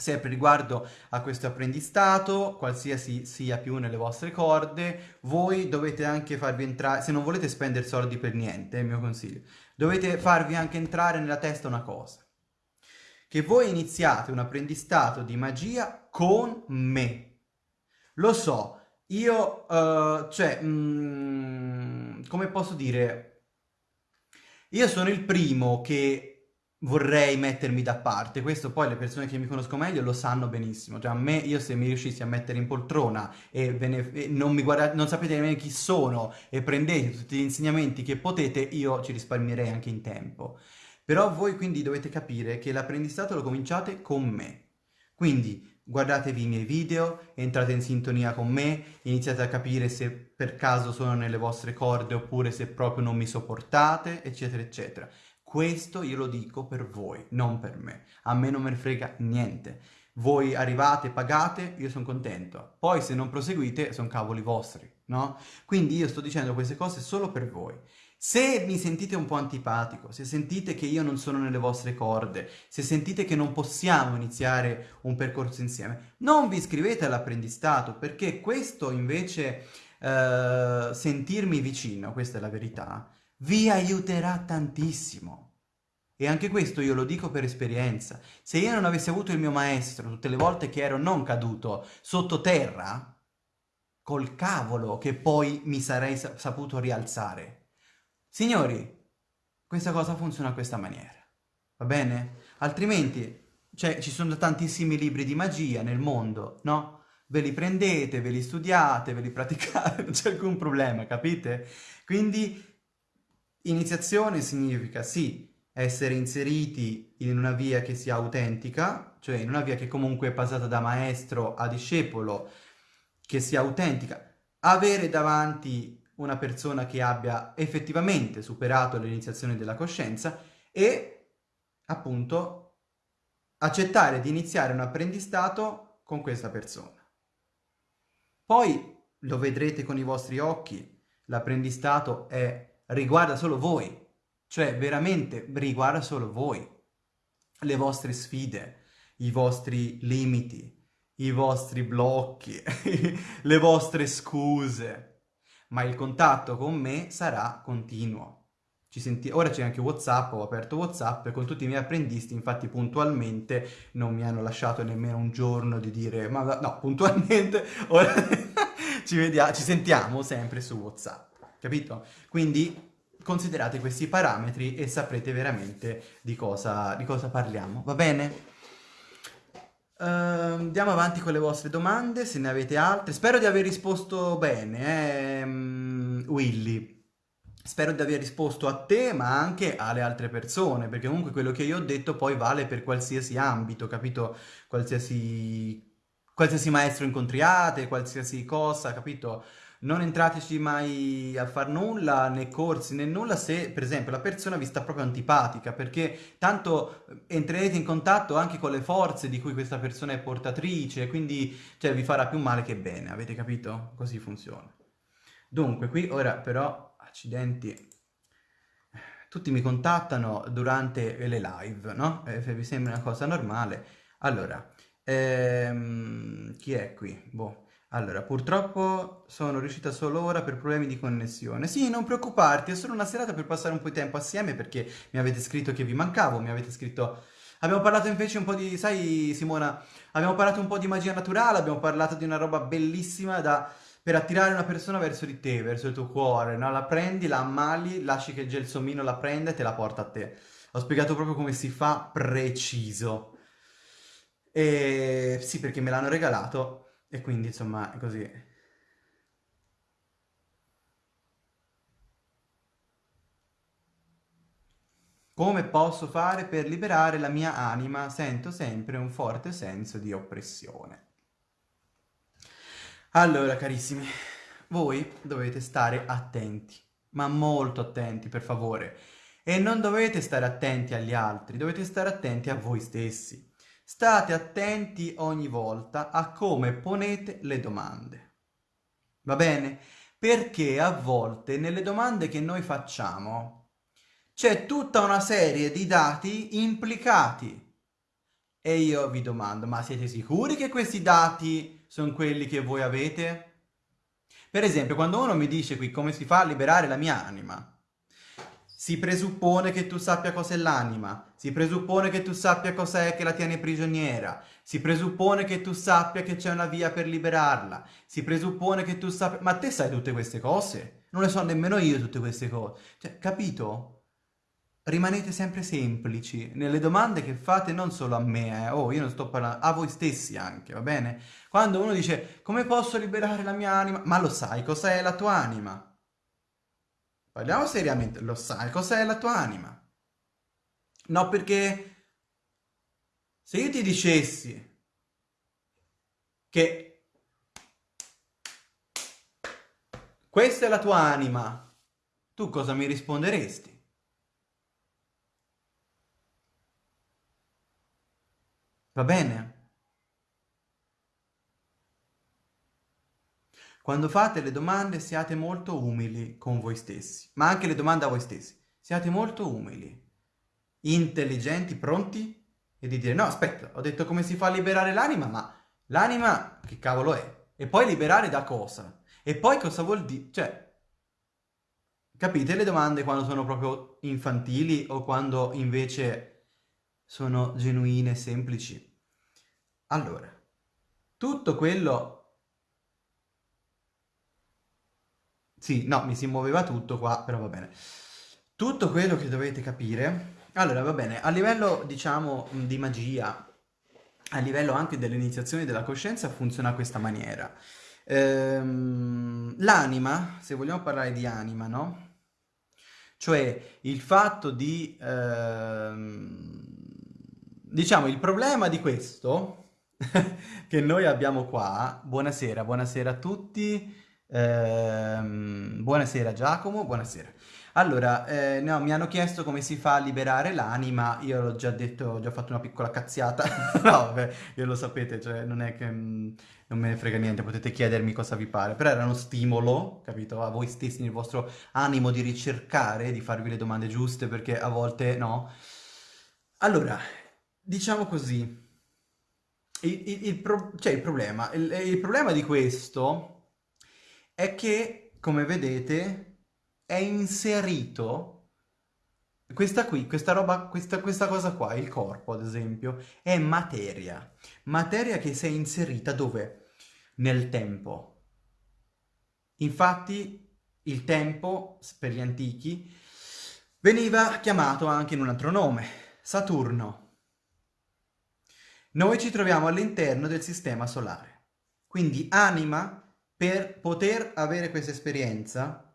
[SPEAKER 1] sempre riguardo a questo apprendistato, qualsiasi sia più nelle vostre corde, voi dovete anche farvi entrare, se non volete spendere soldi per niente, è il mio consiglio, dovete farvi anche entrare nella testa una cosa, che voi iniziate un apprendistato di magia con me. Lo so, io, uh, cioè, mm, come posso dire, io sono il primo che vorrei mettermi da parte, questo poi le persone che mi conoscono meglio lo sanno benissimo, cioè a me, io se mi riuscissi a mettere in poltrona e, ne, e non, mi guarda, non sapete nemmeno chi sono e prendete tutti gli insegnamenti che potete, io ci risparmierei anche in tempo. Però voi quindi dovete capire che l'apprendistato lo cominciate con me. Quindi guardatevi i miei video, entrate in sintonia con me, iniziate a capire se per caso sono nelle vostre corde oppure se proprio non mi sopportate, eccetera, eccetera. Questo io lo dico per voi, non per me. A me non me ne frega niente. Voi arrivate, pagate, io sono contento. Poi se non proseguite, sono cavoli vostri, no? Quindi io sto dicendo queste cose solo per voi. Se mi sentite un po' antipatico, se sentite che io non sono nelle vostre corde, se sentite che non possiamo iniziare un percorso insieme, non vi iscrivete all'apprendistato perché questo invece, eh, sentirmi vicino, questa è la verità, vi aiuterà tantissimo. E anche questo io lo dico per esperienza. Se io non avessi avuto il mio maestro tutte le volte che ero non caduto sottoterra, col cavolo che poi mi sarei saputo rialzare. Signori, questa cosa funziona a questa maniera, va bene? Altrimenti, cioè, ci sono tantissimi libri di magia nel mondo, no? Ve li prendete, ve li studiate, ve li praticate, *laughs* non c'è alcun problema, capite? Quindi, iniziazione significa, sì, essere inseriti in una via che sia autentica, cioè in una via che comunque è passata da maestro a discepolo, che sia autentica, avere davanti una persona che abbia effettivamente superato l'iniziazione della coscienza e appunto accettare di iniziare un apprendistato con questa persona. Poi lo vedrete con i vostri occhi, l'apprendistato è, riguarda solo voi, cioè veramente riguarda solo voi, le vostre sfide, i vostri limiti, i vostri blocchi, *laughs* le vostre scuse, ma il contatto con me sarà continuo. Ora c'è anche Whatsapp, ho aperto Whatsapp con tutti i miei apprendisti, infatti puntualmente non mi hanno lasciato nemmeno un giorno di dire ma no, puntualmente *laughs* ora ci, vediamo, ci sentiamo sempre su Whatsapp, capito? Quindi considerate questi parametri e saprete veramente di cosa, di cosa parliamo, va bene? Uh, andiamo avanti con le vostre domande, se ne avete altre. Spero di aver risposto bene, eh, Willy. Spero di aver risposto a te, ma anche alle altre persone, perché comunque quello che io ho detto poi vale per qualsiasi ambito, capito? Qualsiasi, qualsiasi maestro incontriate, qualsiasi cosa, capito? Non entrateci mai a far nulla, né corsi né nulla, se per esempio la persona vi sta proprio antipatica, perché tanto eh, entrerete in contatto anche con le forze di cui questa persona è portatrice, quindi cioè, vi farà più male che bene, avete capito? Così funziona. Dunque, qui ora però, accidenti, tutti mi contattano durante le live, no? Eh, vi sembra una cosa normale. Allora, ehm, chi è qui? Boh. Allora, purtroppo sono riuscita solo ora per problemi di connessione. Sì, non preoccuparti, è solo una serata per passare un po' di tempo assieme perché mi avete scritto che vi mancavo, mi avete scritto... Abbiamo parlato invece un po' di... sai Simona, abbiamo parlato un po' di magia naturale, abbiamo parlato di una roba bellissima da... per attirare una persona verso di te, verso il tuo cuore, no? La prendi, la ammali, lasci che il gelsomino la prenda e te la porta a te. Ho spiegato proprio come si fa preciso. E sì, perché me l'hanno regalato e quindi insomma è così. Come posso fare per liberare la mia anima? Sento sempre un forte senso di oppressione. Allora, carissimi, voi dovete stare attenti, ma molto attenti, per favore. E non dovete stare attenti agli altri, dovete stare attenti a voi stessi. State attenti ogni volta a come ponete le domande. Va bene? Perché a volte nelle domande che noi facciamo c'è tutta una serie di dati implicati. E io vi domando, ma siete sicuri che questi dati sono quelli che voi avete? Per esempio, quando uno mi dice qui come si fa a liberare la mia anima, si presuppone che tu sappia cos'è l'anima, si presuppone che tu sappia cos'è che la tiene prigioniera, si presuppone che tu sappia che c'è una via per liberarla, si presuppone che tu sappia... Ma te sai tutte queste cose? Non le so nemmeno io tutte queste cose. Cioè, capito? Rimanete sempre semplici nelle domande che fate non solo a me, eh. oh, io non sto parlando, a voi stessi anche, va bene? Quando uno dice, come posso liberare la mia anima? Ma lo sai cos'è la tua anima? Parliamo seriamente, lo sai cos'è la tua anima? No, perché se io ti dicessi che questa è la tua anima, tu cosa mi risponderesti? Va bene? Quando fate le domande siate molto umili con voi stessi, ma anche le domande a voi stessi. Siate molto umili, intelligenti, pronti e di dire no, aspetta, ho detto come si fa a liberare l'anima, ma l'anima che cavolo è? E poi liberare da cosa? E poi cosa vuol dire? Cioè, capite le domande quando sono proprio infantili o quando invece sono genuine, semplici? Allora, tutto quello Sì, no, mi si muoveva tutto qua, però va bene. Tutto quello che dovete capire... Allora, va bene, a livello, diciamo, di magia, a livello anche dell'iniziazione della coscienza, funziona a questa maniera. Ehm, l'anima, se vogliamo parlare di anima, no? Cioè, il fatto di... Ehm, diciamo, il problema di questo *laughs* che noi abbiamo qua... Buonasera, buonasera a tutti... Ehm, buonasera Giacomo, buonasera. Allora, eh, no, mi hanno chiesto come si fa a liberare l'anima, io l'ho già detto, ho già fatto una piccola cazziata, *laughs* no, vabbè, io lo sapete, cioè non è che mh, mm, non me ne frega niente, potete chiedermi cosa vi pare, però era uno stimolo, capito, a voi stessi nel vostro animo di ricercare, di farvi le domande giuste, perché a volte no. Allora, diciamo così, il, il, il, pro cioè il problema, il problema di questo è che, come vedete, è inserito questa qui, questa roba, questa, questa cosa qua, il corpo ad esempio, è materia. Materia che si è inserita dove? Nel tempo. Infatti il tempo, per gli antichi, veniva chiamato anche in un altro nome, Saturno. Noi ci troviamo all'interno del sistema solare. Quindi anima per poter avere questa esperienza,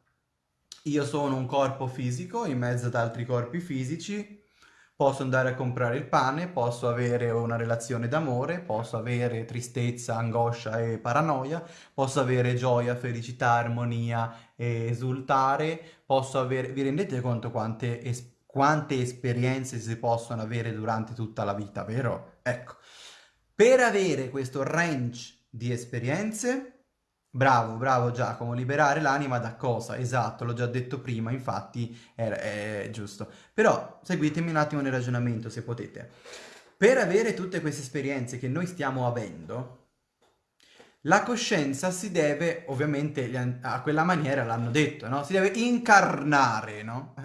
[SPEAKER 1] io sono un corpo fisico in mezzo ad altri corpi fisici, posso andare a comprare il pane, posso avere una relazione d'amore, posso avere tristezza, angoscia e paranoia, posso avere gioia, felicità, armonia e esultare, posso avere... Vi rendete conto quante, es... quante esperienze si possono avere durante tutta la vita, vero? Ecco, per avere questo range di esperienze Bravo, bravo Giacomo, liberare l'anima da cosa? Esatto, l'ho già detto prima, infatti è, è, giusto. Però seguitemi un attimo nel ragionamento se potete. Per avere tutte queste esperienze che noi stiamo avendo, la coscienza si deve, ovviamente a quella maniera l'hanno detto, no? Si deve incarnare, no?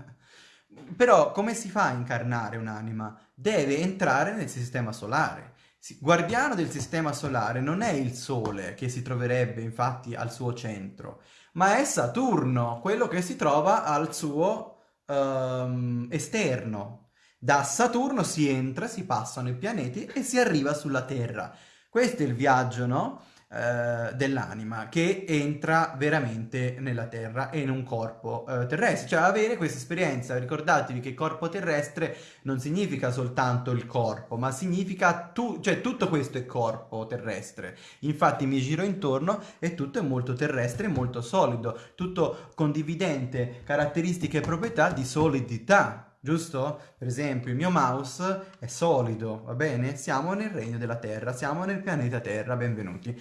[SPEAKER 1] Però come si fa a incarnare un'anima? Deve entrare nel sistema solare. Guardiano del sistema solare non è il Sole che si troverebbe infatti al suo centro, ma è Saturno, quello che si trova al suo um, esterno. Da Saturno si entra, si passano i pianeti e si arriva sulla Terra. Questo è il viaggio, no? Eh, dell'anima che entra veramente nella terra e in un corpo eh, terrestre, cioè avere questa esperienza, ricordatevi che corpo terrestre non significa soltanto il corpo, ma significa tu, cioè tutto questo è corpo terrestre, infatti mi giro intorno e tutto è molto terrestre, molto solido, tutto condividente caratteristiche e proprietà di solidità, giusto? Per esempio il mio mouse è solido, va bene? Siamo nel regno della Terra, siamo nel pianeta Terra, benvenuti.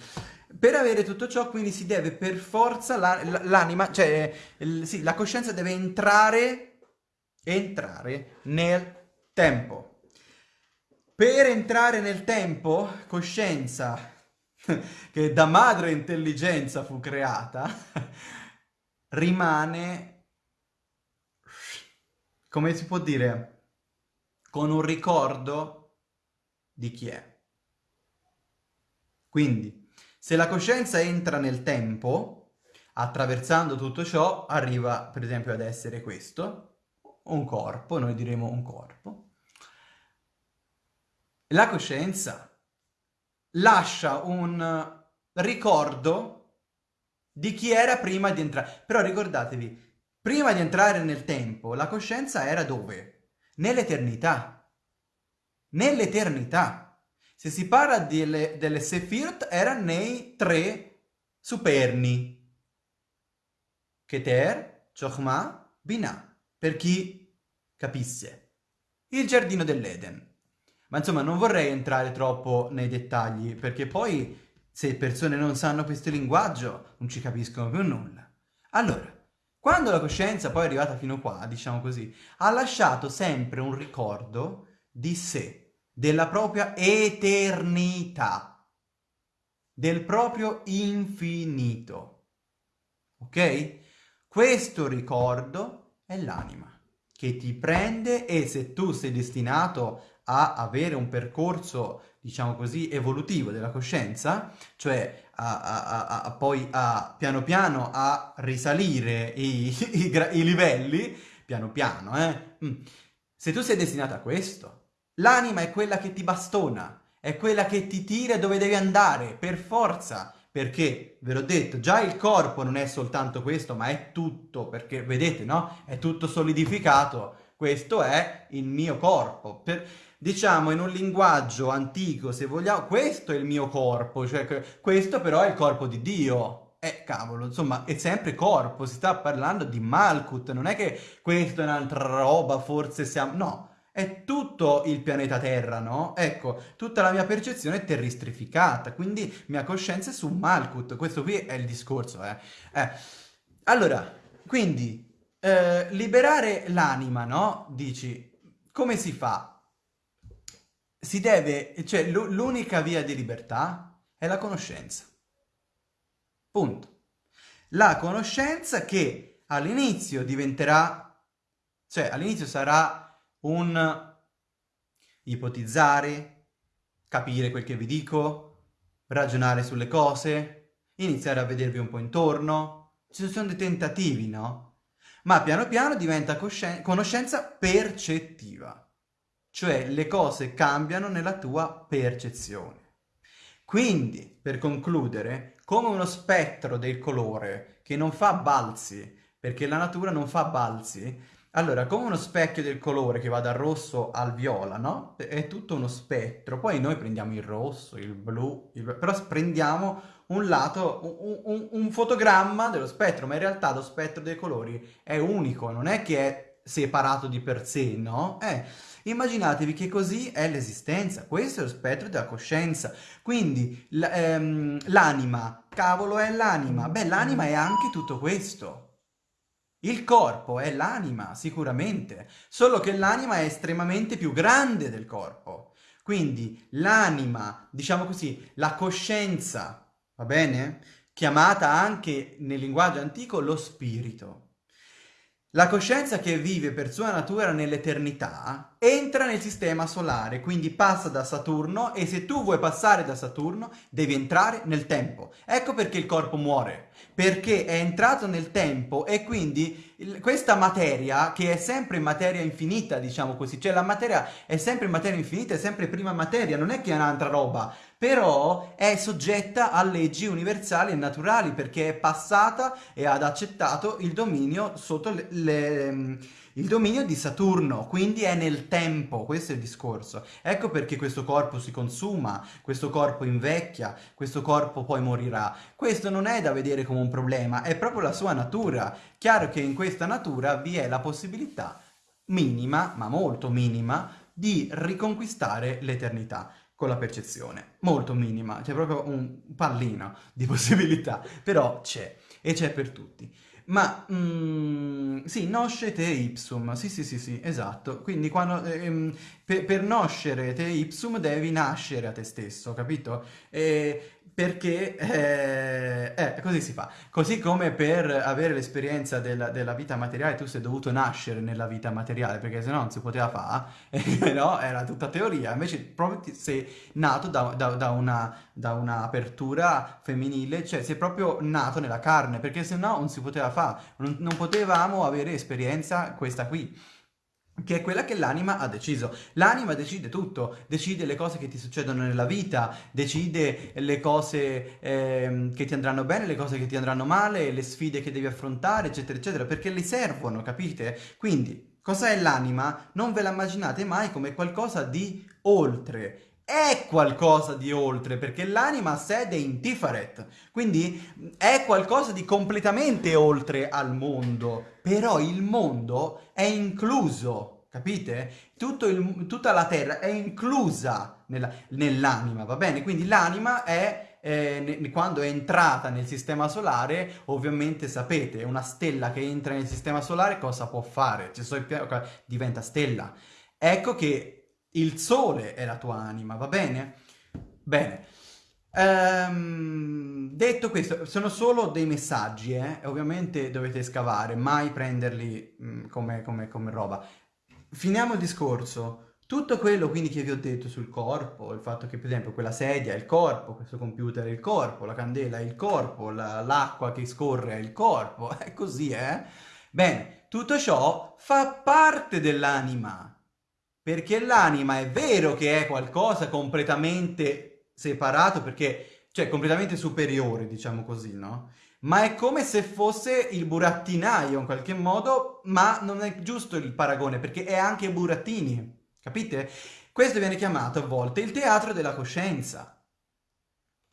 [SPEAKER 1] Per avere tutto ciò quindi si deve per forza l'anima, cioè il, sì, la coscienza deve entrare, entrare nel tempo. Per entrare nel tempo, coscienza, *laughs* che da madre intelligenza fu creata, *laughs* rimane, come si può dire, con un ricordo di chi è. Quindi, se la coscienza entra nel tempo, attraversando tutto ciò, arriva per esempio ad essere questo, un corpo, noi diremo un corpo. La coscienza lascia un ricordo di chi era prima di entrare. Però ricordatevi, prima di entrare nel tempo, la coscienza era dove? Nell'eternità. Nell'eternità. Se si parla delle, delle Sephiroth, era nei tre superni. Keter, Chokhmah, Binah. Per chi capisse. Il giardino dell'Eden. Ma insomma, non vorrei entrare troppo nei dettagli, perché poi se persone non sanno questo linguaggio, non ci capiscono più nulla. Allora, quando la coscienza poi è arrivata fino qua, diciamo così, ha lasciato sempre un ricordo di sé, della propria eternità, del proprio infinito. Ok? Questo ricordo è l'anima che ti prende e se tu sei destinato a avere un percorso diciamo così, evolutivo della coscienza, cioè a, a, a, poi a piano piano a risalire i, *laughs* i, i livelli, piano piano, eh? Mm. Se tu sei destinato a questo, l'anima è quella che ti bastona, è quella che ti tira dove devi andare, per forza, perché, ve l'ho detto, già il corpo non è soltanto questo, ma è tutto, perché vedete, no? È tutto solidificato, questo è il mio corpo. Per diciamo in un linguaggio antico, se vogliamo, questo è il mio corpo, cioè questo però è il corpo di Dio. Eh, cavolo, insomma, è sempre corpo, si sta parlando di Malkut, non è che questo è un'altra roba, forse siamo... No, è tutto il pianeta Terra, no? Ecco, tutta la mia percezione è terrestrificata, quindi mia coscienza è su Malkut, questo qui è il discorso, eh. eh. Allora, quindi, eh, liberare l'anima, no? Dici, come si fa? Si deve, cioè l'unica via di libertà è la conoscenza. Punto. La conoscenza che all'inizio diventerà, cioè all'inizio sarà un ipotizzare, capire quel che vi dico, ragionare sulle cose, iniziare a vedervi un po' intorno. Ci sono dei tentativi, no? Ma piano piano diventa conoscenza percettiva cioè le cose cambiano nella tua percezione. Quindi, per concludere, come uno spettro del colore che non fa balzi, perché la natura non fa balzi, allora, come uno specchio del colore che va dal rosso al viola, no? È tutto uno spettro. Poi noi prendiamo il rosso, il blu, il... però prendiamo un lato, un, un, un, fotogramma dello spettro, ma in realtà lo spettro dei colori è unico, non è che è separato di per sé, no? Eh, Immaginatevi che così è l'esistenza, questo è lo spettro della coscienza. Quindi ehm, l'anima, cavolo è l'anima? Beh, l'anima è anche tutto questo. Il corpo è l'anima, sicuramente, solo che l'anima è estremamente più grande del corpo. Quindi l'anima, diciamo così, la coscienza, va bene? Chiamata anche nel linguaggio antico lo spirito. La coscienza che vive per sua natura nell'eternità entra nel sistema solare, quindi passa da Saturno e se tu vuoi passare da Saturno devi entrare nel tempo. Ecco perché il corpo muore, perché è entrato nel tempo e quindi questa materia, che è sempre materia infinita, diciamo così, cioè la materia è sempre materia infinita, è sempre prima materia, non è che è un'altra roba, però è soggetta a leggi universali e naturali perché è passata e ha accettato il dominio sotto le, le, il dominio di Saturno, quindi è nel tempo, questo è il discorso. Ecco perché questo corpo si consuma, questo corpo invecchia, questo corpo poi morirà. Questo non è da vedere come un problema, è proprio la sua natura. Chiaro che in questa natura vi è la possibilità minima, ma molto minima, di riconquistare l'eternità con la percezione. Molto minima, c'è proprio un pallino di *laughs* possibilità, però c'è, e c'è per tutti. Ma, mm, sì, noscete ipsum, sì sì sì sì, esatto, quindi quando, ehm, per, per noscere te ipsum devi nascere a te stesso, capito? E perché eh, eh, così si fa. Così come per avere l'esperienza della, della, vita materiale tu sei dovuto nascere nella vita materiale, perché se no non si poteva fare, *laughs* no? Era tutta teoria, invece proprio sei nato da, da, da, una, un'apertura femminile, cioè sei proprio nato nella carne, perché se no non si poteva fare, non, non potevamo avere esperienza questa qui che è quella che l'anima ha deciso. L'anima decide tutto, decide le cose che ti succedono nella vita, decide le cose eh, che ti andranno bene, le cose che ti andranno male, le sfide che devi affrontare, eccetera, eccetera, perché le servono, capite? Quindi, cosa è l'anima? Non ve la immaginate mai come qualcosa di oltre, è qualcosa di oltre, perché l'anima sede in Tifaret, quindi è qualcosa di completamente oltre al mondo, però il mondo è incluso, capite? Il, tutta la terra è inclusa nell'anima, va bene? Quindi l'anima è eh, quando è entrata nel sistema solare, ovviamente sapete, una stella che entra nel sistema solare cosa può fare? Cioè, diventa stella. Ecco che il sole è la tua anima, va bene? Bene. Ehm, detto questo, sono solo dei messaggi, eh? Ovviamente dovete scavare, mai prenderli mh, mm, come, come, come roba. Finiamo il discorso. Tutto quello quindi che vi ho detto sul corpo, il fatto che per esempio quella sedia è il corpo, questo computer è il corpo, la candela è il corpo, l'acqua la, che scorre è il corpo, *laughs* è così, eh? Bene, tutto ciò fa parte dell'anima. Perché l'anima è vero che è qualcosa completamente separato, perché, cioè completamente superiore, diciamo così, no? Ma è come se fosse il burattinaio in qualche modo, ma non è giusto il paragone, perché è anche burattini, capite? Questo viene chiamato a volte il teatro della coscienza.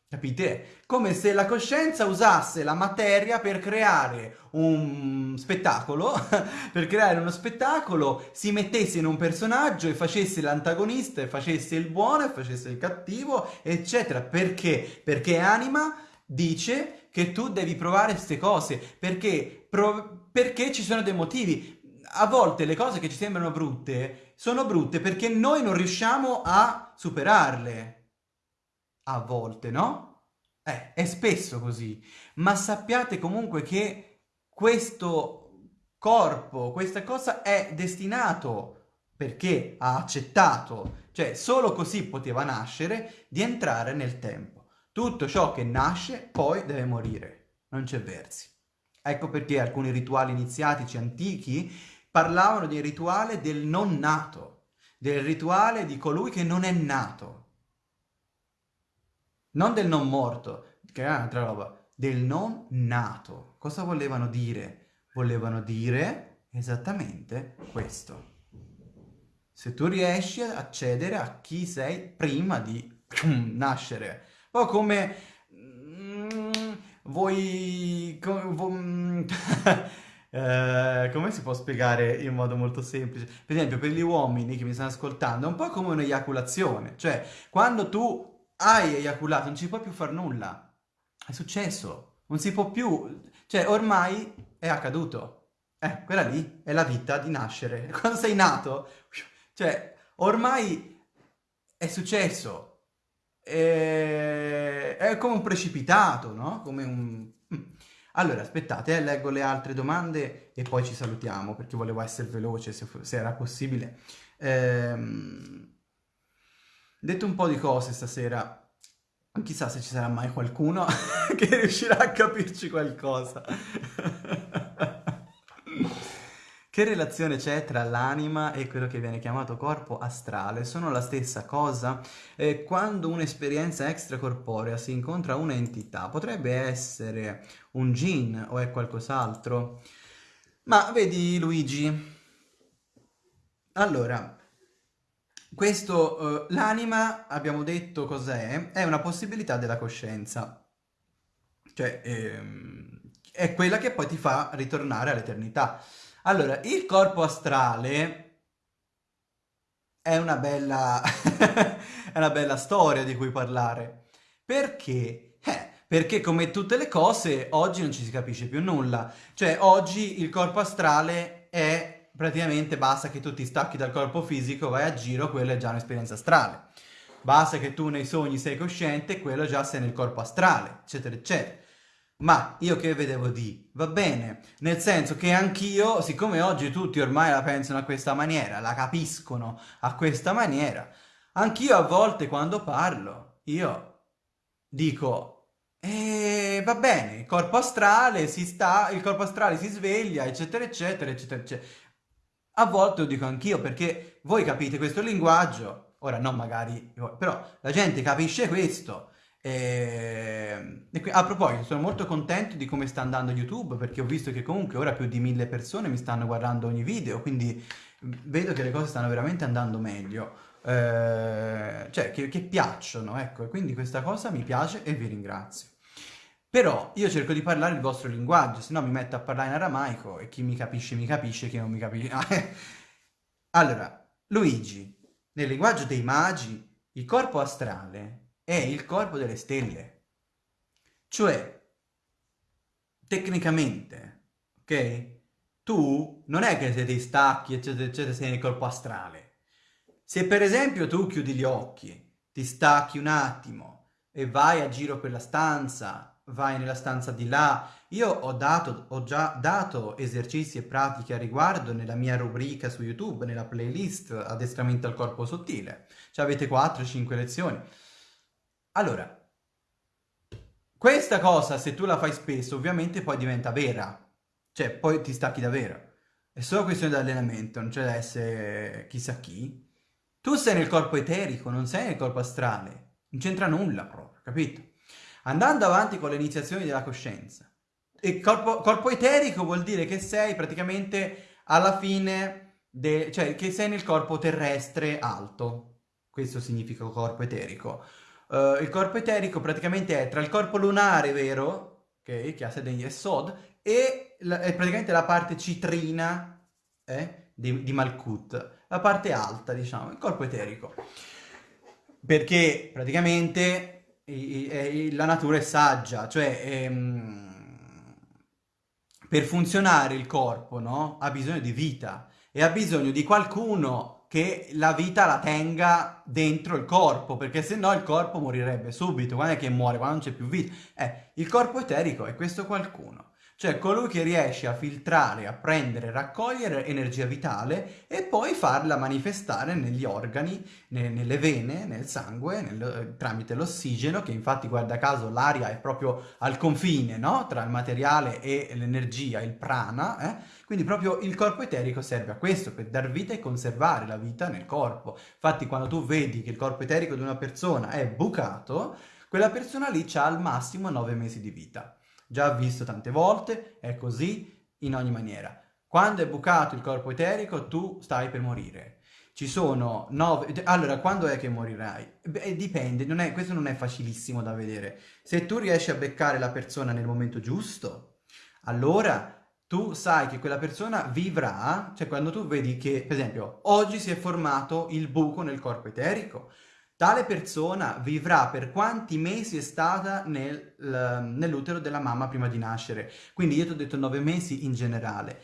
[SPEAKER 1] Capite? Come se la coscienza usasse la materia per creare un spettacolo, *laughs* per creare uno spettacolo, si mettesse in un personaggio e facesse l'antagonista e facesse il buono e facesse il cattivo, eccetera. Perché? Perché anima dice che tu devi provare queste cose, perché, perché ci sono dei motivi. A volte le cose che ci sembrano brutte sono brutte perché noi non riusciamo a superarle a volte, no? Eh, è spesso così, ma sappiate comunque che questo corpo, questa cosa è destinato, perché ha accettato, cioè solo così poteva nascere, di entrare nel tempo. Tutto ciò che nasce poi deve morire, non c'è versi. Ecco perché alcuni rituali iniziatici antichi parlavano di rituale del non nato, del rituale di colui che non è nato non del non morto, che è un'altra roba, del non nato. Cosa volevano dire? Volevano dire esattamente questo. Se tu riesci ad accedere a chi sei prima di *clears throat* nascere. O come... Mm, voi... Com, *laughs* eh, come si può spiegare in modo molto semplice? Per esempio, per gli uomini che mi stanno ascoltando, è un po' come un'eiaculazione. Cioè, quando tu hai eiaculato, non ci puoi più fare nulla. È successo, non si può più, cioè ormai è accaduto. Eh, quella lì è la vita di nascere. *laughs* Quando sei nato, cioè ormai è successo. È, è come un precipitato, no? Come un... Mm. Allora, aspettate, eh, leggo le altre domande e poi ci salutiamo, perché volevo essere veloce, se, se era possibile. Ehm... Detto un po' di cose stasera, chissà se ci sarà mai qualcuno *laughs* che riuscirà a capirci qualcosa. *laughs* Che relazione c'è tra l'anima e quello che viene chiamato corpo astrale? Sono la stessa cosa? Eh, quando un'esperienza extracorporea si incontra un'entità, potrebbe essere un jinn o è qualcos'altro? Ma vedi Luigi, allora, questo, uh, l'anima, abbiamo detto cos'è, è una possibilità della coscienza. Cioè, ehm, è quella che poi ti fa ritornare all'eternità. Allora, il corpo astrale è una bella... *laughs* è una bella storia di cui parlare. Perché? Eh, perché come tutte le cose oggi non ci si capisce più nulla. Cioè oggi il corpo astrale è praticamente basta che tu ti stacchi dal corpo fisico, vai a giro, quella è già un'esperienza astrale. Basta che tu nei sogni sei cosciente, quello già sei nel corpo astrale, eccetera, eccetera. Ma io che vedevo di? Va bene, nel senso che anch'io, siccome oggi tutti ormai la pensano a questa maniera, la capiscono a questa maniera, anch'io a volte quando parlo, io dico, eh, va bene, il corpo astrale si sta, il corpo astrale si sveglia, eccetera, eccetera, eccetera, eccetera. A volte lo dico anch'io perché voi capite questo linguaggio, ora non magari, però la gente capisce questo e, e qui, a proposito, sono molto contento di come sta andando YouTube perché ho visto che comunque ora più di mille persone mi stanno guardando ogni video, quindi vedo che le cose stanno veramente andando meglio, eh, cioè che, che piacciono, ecco, e quindi questa cosa mi piace e vi ringrazio. Però io cerco di parlare il vostro linguaggio, se no mi metto a parlare in aramaico e chi mi capisce mi capisce, chi non mi capisce... *laughs* allora, Luigi, nel linguaggio dei magi, il corpo astrale è il corpo delle stelle. Cioè, tecnicamente, ok? Tu non è che se ti stacchi, eccetera, eccetera, sei nel corpo astrale. Se per esempio tu chiudi gli occhi, ti stacchi un attimo e vai a giro per la stanza, vai nella stanza di là, io ho, dato, ho già dato esercizi e pratiche a riguardo nella mia rubrica su YouTube, nella playlist Addestramento al corpo sottile. Cioè avete 4-5 lezioni. Allora, questa cosa se tu la fai spesso ovviamente poi diventa vera, cioè poi ti stacchi davvero. È solo questione di allenamento, non c'è da essere chissà chi. Tu sei nel corpo eterico, non sei nel corpo astrale, non c'entra nulla proprio, capito? Andando avanti con le iniziazioni della coscienza. Il corpo, corpo eterico vuol dire che sei praticamente alla fine, de, cioè che sei nel corpo terrestre alto. Questo significa corpo eterico. Uh, il corpo eterico praticamente è tra il corpo lunare, vero? Ok, che ha sede in Yesod, e la, è praticamente la parte citrina eh, di, di Malkut, la parte alta, diciamo, il corpo eterico. Perché praticamente i, i, la natura è saggia, cioè ehm, per funzionare il corpo no? ha bisogno di vita e ha bisogno di qualcuno che la vita la tenga dentro il corpo, perché se no il corpo morirebbe subito. Quando è che muore? Quando non c'è più vita. Eh, il corpo eterico è questo qualcuno. Cioè colui che riesce a filtrare, a prendere, raccogliere energia vitale e poi farla manifestare negli organi, ne, nelle vene, nel sangue, nel, tramite l'ossigeno, che infatti guarda caso l'aria è proprio al confine no? tra il materiale e l'energia, il prana, eh? quindi proprio il corpo eterico serve a questo, per dar vita e conservare la vita nel corpo. Infatti quando tu vedi che il corpo eterico di una persona è bucato, quella persona lì ha al massimo 9 mesi di vita già visto tante volte, è così in ogni maniera. Quando è bucato il corpo eterico, tu stai per morire. Ci sono nove... Allora, quando è che morirai? Beh, dipende, non è... questo non è facilissimo da vedere. Se tu riesci a beccare la persona nel momento giusto, allora tu sai che quella persona vivrà, cioè quando tu vedi che, per esempio, oggi si è formato il buco nel corpo eterico, Tale persona vivrà per quanti mesi è stata nel, nell'utero della mamma prima di nascere. Quindi io ti ho detto nove mesi in generale,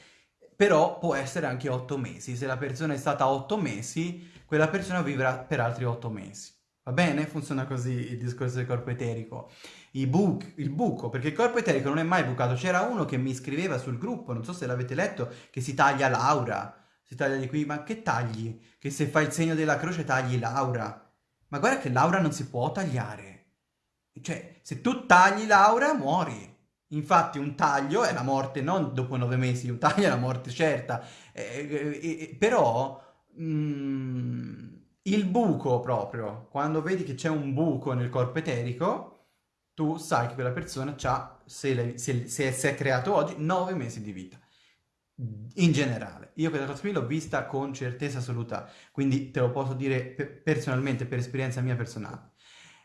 [SPEAKER 1] però può essere anche otto mesi. Se la persona è stata otto mesi, quella persona vivrà per altri otto mesi. Va bene? Funziona così il discorso del corpo eterico. Bu il buco, perché il corpo eterico non è mai bucato. C'era uno che mi scriveva sul gruppo, non so se l'avete letto, che si taglia Laura. Si taglia di qui, ma che tagli? Che se fai il segno della croce tagli Laura. Ma guarda che Laura non si può tagliare. Cioè, se tu tagli Laura, muori. Infatti un taglio è la morte non dopo nove mesi, un taglio è la morte certa. Eh, eh, eh, però mm, il buco proprio, quando vedi che c'è un buco nel corpo eterico, tu sai che quella persona ha, se, se, se, se è creato oggi, nove mesi di vita in generale. Io questa cosa qui l'ho vista con certezza assoluta, quindi te lo posso dire personalmente, per esperienza mia personale.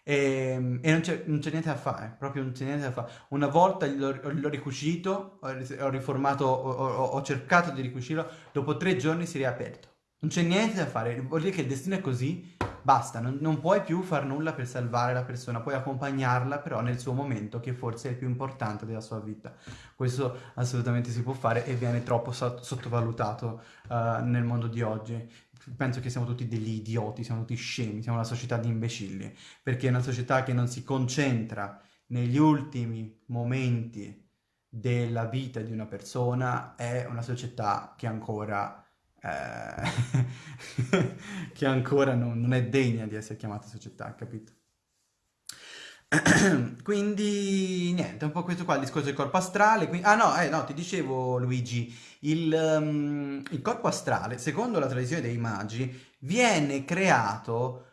[SPEAKER 1] E, ehm, e non c'è niente da fare, proprio non c'è niente da fare. Una volta l'ho ricucito, ho, riformato, ho, ho, cercato di ricucirlo, dopo tre giorni si è riaperto. Non c'è niente da fare, vuol dire che il destino è così, basta, non, non, puoi più far nulla per salvare la persona, puoi accompagnarla però nel suo momento che forse è il più importante della sua vita. Questo assolutamente si può fare e viene troppo sottovalutato uh, nel mondo di oggi. Penso che siamo tutti degli idioti, siamo tutti scemi, siamo una società di imbecilli, perché è una società che non si concentra negli ultimi momenti della vita di una persona, è una società che ancora eh, *laughs* che ancora non, non, è degna di essere chiamata società, capito? *clears throat* quindi niente, un po' questo qua, il discorso del corpo astrale. Quindi, ah no, eh, no, ti dicevo Luigi, il, um, il corpo astrale, secondo la tradizione dei magi, viene creato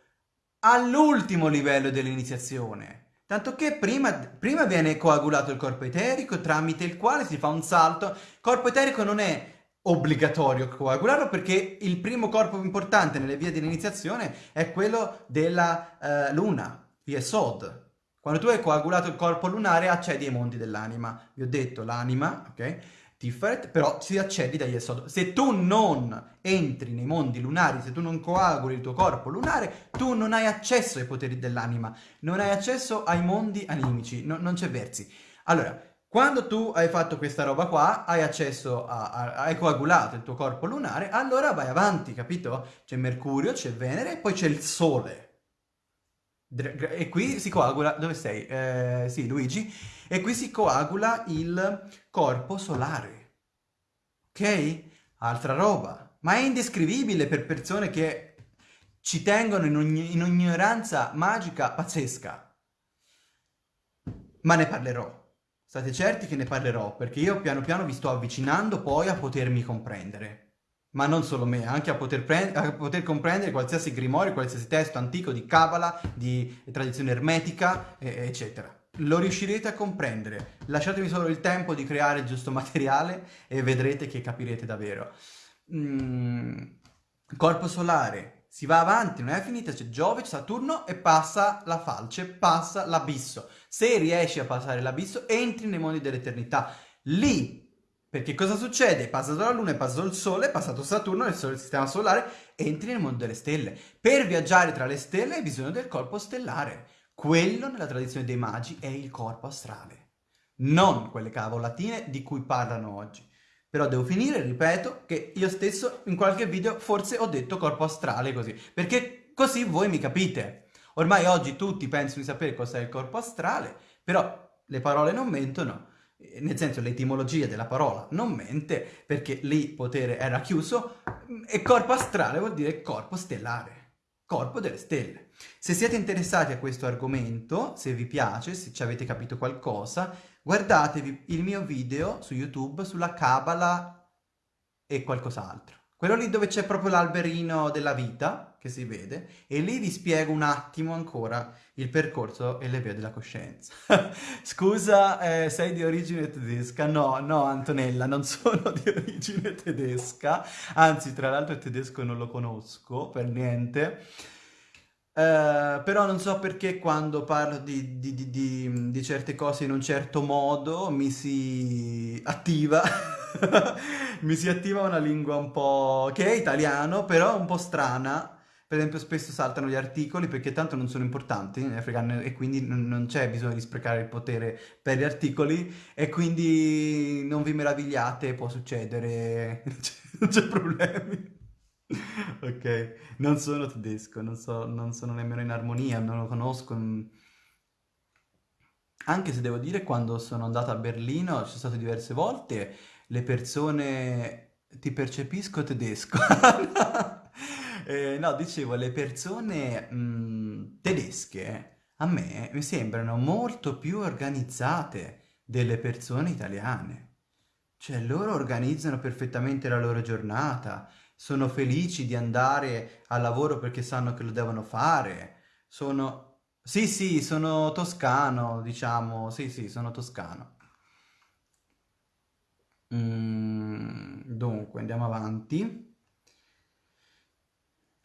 [SPEAKER 1] all'ultimo livello dell'iniziazione. Tanto che prima, prima, viene coagulato il corpo eterico tramite il quale si fa un salto. Corpo eterico non è obbligatorio coagularlo perché il primo corpo importante nelle vie dell'iniziazione è quello della uh, luna, via Sod. Quando tu hai coagulato il corpo lunare accedi ai mondi dell'anima. Vi ho detto l'anima, ok? Tiferet, però si accedi dagli Esod. Se tu non entri nei mondi lunari, se tu non coaguli il tuo corpo lunare, tu non hai accesso ai poteri dell'anima, non hai accesso ai mondi animici, no, non c'è versi. Allora, quando tu hai fatto questa roba qua, hai accesso a, a, hai coagulato il tuo corpo lunare, allora vai avanti, capito? C'è Mercurio, c'è Venere poi c'è il Sole. E qui si coagula, dove sei? Eh, sì, Luigi. E qui si coagula il corpo solare. Ok? Altra roba. Ma è indescrivibile per persone che ci tengono in un'ignoranza magica pazzesca. Ma ne parlerò. State certi che ne parlerò, perché io piano piano vi sto avvicinando poi a potermi comprendere. Ma non solo me, anche a poter, a poter comprendere qualsiasi grimorio, qualsiasi testo antico di Kabbalah, di tradizione ermetica, eccetera. Lo riuscirete a comprendere. Lasciatemi solo il tempo di creare il giusto materiale e vedrete che capirete davvero. Mm, corpo solare, si va avanti, non è finita, c'è Giove, c'è Saturno e passa la falce, passa l'abisso. Se riesci a passare l'abisso, entri nei mondi dell'eternità. Lì, perché cosa succede? È passato la Luna, è passato il Sole, è passato Saturno, il, Sole, il sistema solare, entri nel mondo delle stelle. Per viaggiare tra le stelle hai bisogno del corpo stellare. Quello, nella tradizione dei magi, è il corpo astrale. Non quelle cavolatine di cui parlano oggi. Però devo finire, ripeto, che io stesso in qualche video forse ho detto corpo astrale così, perché così voi mi capite. Ormai oggi tutti pensano di sapere cos'è il corpo astrale, però le parole non mentono, eh, nel senso l'etimologia della parola non mente, perché lì potere era chiuso, e corpo astrale vuol dire corpo stellare, corpo delle stelle. Se siete interessati a questo argomento, se vi piace, se ci avete capito qualcosa, guardatevi il mio video su YouTube sulla Kabbalah e qualcos'altro. Quello lì dove c'è proprio l'alberino della vita, che si vede, e lì vi spiego un attimo ancora il percorso e le vie della coscienza. *laughs* Scusa, eh, sei di origine tedesca? No, no Antonella, non sono di origine tedesca, anzi tra l'altro il tedesco non lo conosco per niente. Uh, però non so perché quando parlo di, di, di, di, certe cose in un certo modo mi si attiva *laughs* mi si attiva una lingua un po' che è italiano però un po' strana. Per esempio spesso saltano gli articoli perché tanto non sono importanti e quindi non c'è bisogno di sprecare il potere per gli articoli e quindi non vi meravigliate può succedere *laughs* non c'è problemi *laughs* ok, non sono tedesco, non, so, non sono nemmeno in armonia, non lo conosco. Anche se devo dire, quando sono andato a Berlino, ci sono stato diverse volte, le persone ti percepisco tedesco. *laughs* eh, no, dicevo, le persone mh, mm, tedesche a me mi sembrano molto più organizzate delle persone italiane. Cioè, loro organizzano perfettamente la loro giornata, sono felici di andare al lavoro perché sanno che lo devono fare, sono... Sì, sì, sono toscano, diciamo, sì, sì, sono toscano. Mm, dunque, andiamo avanti.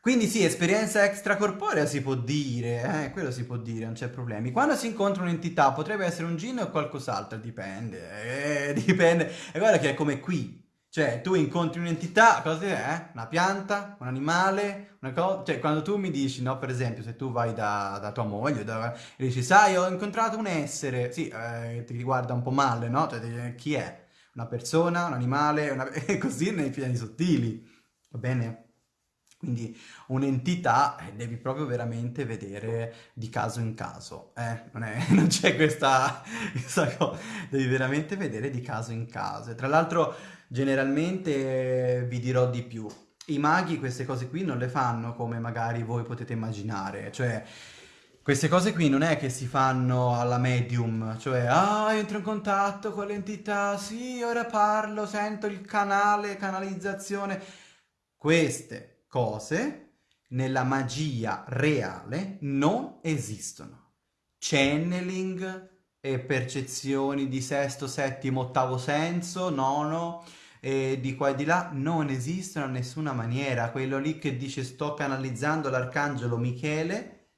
[SPEAKER 1] Quindi sì, esperienza extracorporea si può dire, eh, quello si può dire, non c'è problemi. Quando si incontra un'entità, potrebbe essere un gin o qualcos'altro, dipende, eh, *laughs* dipende. E guarda che è come qui, Cioè, tu incontri un'entità, cosa è? Una pianta, un animale, una cosa... Cioè, quando tu mi dici, no, per esempio, se tu vai da, da tua moglie da, e dici, sai, ho incontrato un essere, sì, eh, ti guarda un po' male, no? Cioè, chi è? Una persona, un animale, una... *laughs* così nei piani sottili, va bene? Quindi un'entità eh, devi proprio veramente vedere di caso in caso, eh? non *laughs* c'è questa, *laughs* questa, cosa, devi veramente vedere di caso in caso. E tra l'altro generalmente vi dirò di più, i maghi queste cose qui non le fanno come magari voi potete immaginare, cioè queste cose qui non è che si fanno alla medium, cioè ah entro in contatto con l'entità, sì ora parlo, sento il canale, canalizzazione, queste cose nella magia reale non esistono. Channeling e percezioni di sesto, settimo, ottavo senso, nono, e di qua e di là non esistono in nessuna maniera. Quello lì che dice sto canalizzando l'arcangelo Michele,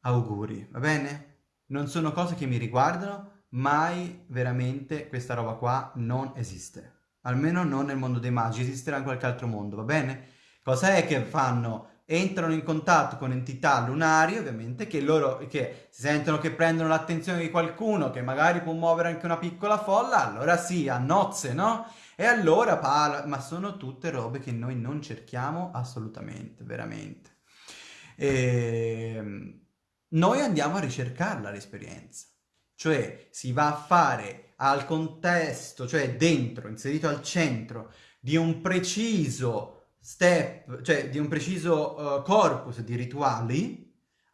[SPEAKER 1] auguri, va bene? Non sono cose che mi riguardano, mai veramente questa roba qua non esiste. Almeno non nel mondo dei magi, esisterà in qualche altro mondo, va bene? Cosa è che fanno? Entrano in contatto con entità lunari, ovviamente, che loro che si sentono che prendono l'attenzione di qualcuno che magari può muovere anche una piccola folla, allora sì, a nozze, no? E allora parla, ma sono tutte robe che noi non cerchiamo assolutamente, veramente. E... Ehm, noi andiamo a ricercarla l'esperienza, cioè si va a fare al contesto, cioè dentro, inserito al centro di un preciso step, cioè di un preciso uh, corpus di rituali,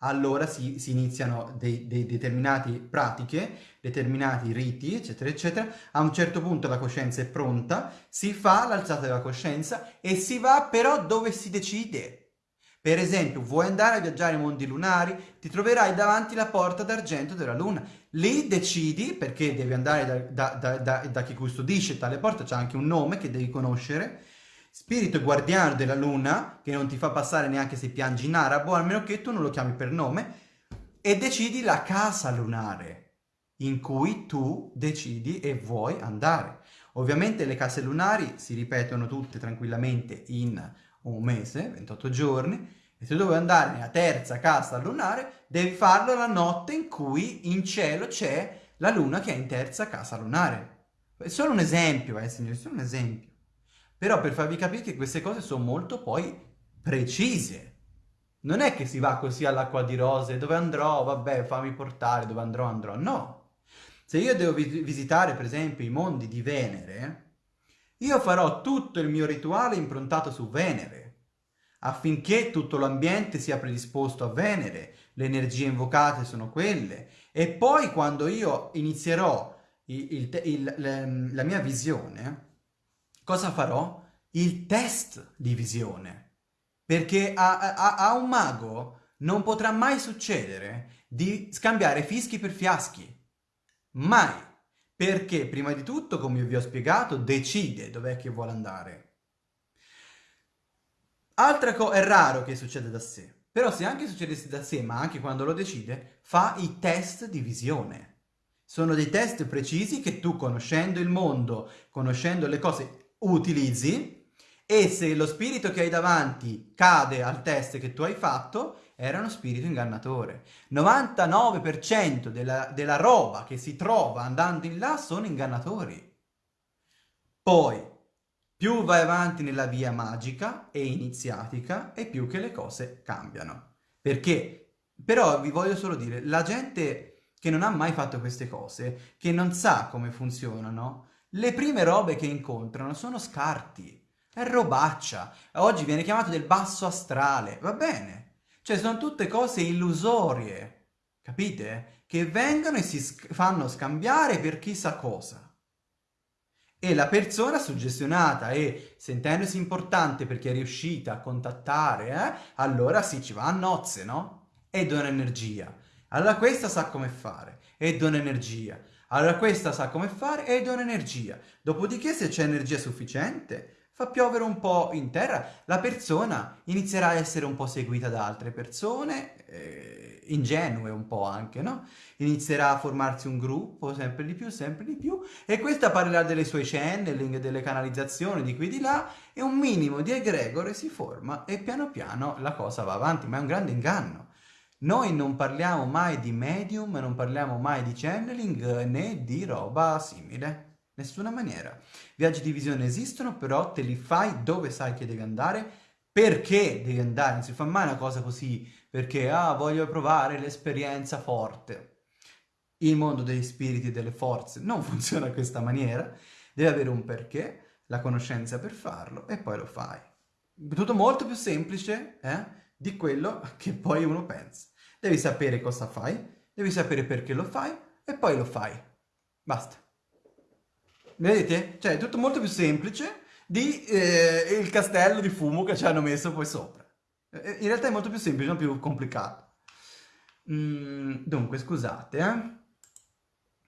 [SPEAKER 1] allora si, si iniziano dei, dei determinati pratiche, determinati riti, eccetera, eccetera. A un certo punto la coscienza è pronta, si fa l'alzata della coscienza e si va però dove si decide. Per esempio, vuoi andare a viaggiare ai mondi lunari, ti troverai davanti la porta d'argento della luna. Lì decidi, perché devi andare da, da, da, da chi custodisce tale porta, c'è anche un nome che devi conoscere, spirito guardiano della luna, che non ti fa passare neanche se piangi in arabo, almeno che tu non lo chiami per nome, e decidi la casa lunare in cui tu decidi e vuoi andare. Ovviamente le case lunari si ripetono tutte tranquillamente in un mese, 28 giorni, e se devi andare nella terza casa lunare, devi farlo la notte in cui in cielo c'è la luna che è in terza casa lunare. È solo un esempio, eh signori, solo un esempio. Però per farvi capire che queste cose sono molto poi precise. Non è che si va così all'acqua di rose, dove andrò, vabbè, fammi portare, dove andrò, andrò. No. Se io devo vi visitare, per esempio, i mondi di Venere, io farò tutto il mio rituale improntato su Venere, affinché tutto l'ambiente sia predisposto a Venere, le energie invocate sono quelle, e poi quando io inizierò il, il, il, la mia visione, cosa farò? Il test di visione. Perché a, a, a un mago non potrà mai succedere di scambiare fischi per fiaschi. Mai. Perché, prima di tutto, come vi ho spiegato, decide dov'è che vuole andare. Altra cosa, è raro che succeda da sé. Però se anche succedesse da sé, ma anche quando lo decide, fa i test di visione. Sono dei test precisi che tu, conoscendo il mondo, conoscendo le cose, utilizzi e se lo spirito che hai davanti cade al test che tu hai fatto, era uno spirito ingannatore. 99% della, della roba che si trova andando in là sono ingannatori. Poi, più vai avanti nella via magica e iniziatica e più che le cose cambiano. Perché? Però vi voglio solo dire, la gente che non ha mai fatto queste cose, che non sa come funzionano, le prime robe che incontrano sono scarti, è robaccia. Oggi viene chiamato del basso astrale, va bene. Cioè sono tutte cose illusorie, capite? Che vengono e si sc fanno scambiare per chissà cosa. E la persona suggestionata e sentendosi importante perché è riuscita a contattare, eh, allora sì, ci va a nozze, no? E dona energia. Allora questa sa come fare e dona energia. Allora questa sa come fare e dona energia. Dopodiché se c'è energia sufficiente, fa piovere un po' in terra, la persona inizierà a essere un po' seguita da altre persone, eh, ingenue un po' anche, no? Inizierà a formarsi un gruppo sempre di più, sempre di più, e questa parlerà delle sue channeling, delle canalizzazioni di qui di là, e un minimo di egregore si forma e piano piano la cosa va avanti, ma è un grande inganno. Noi non parliamo mai di medium, non parliamo mai di channeling né di roba simile. Nessuna maniera. Viaggi di visione esistono, però te li fai dove sai che devi andare, perché devi andare. Non si fa mai una cosa così, perché, ah, voglio provare l'esperienza forte. Il mondo degli spiriti e delle forze non *laughs* funziona in questa maniera. Devi avere un perché, la conoscenza per farlo, e poi lo fai. Tutto molto più semplice, eh, di quello *laughs* che poi uno pensa. Devi sapere cosa fai, devi sapere perché lo fai, e poi lo fai. Basta. Vedete? Cioè, è tutto molto più semplice di eh, il castello di fumo che ci hanno messo poi sopra. Eh, in realtà è molto più semplice, non più complicato. Mm, dunque, scusate, eh.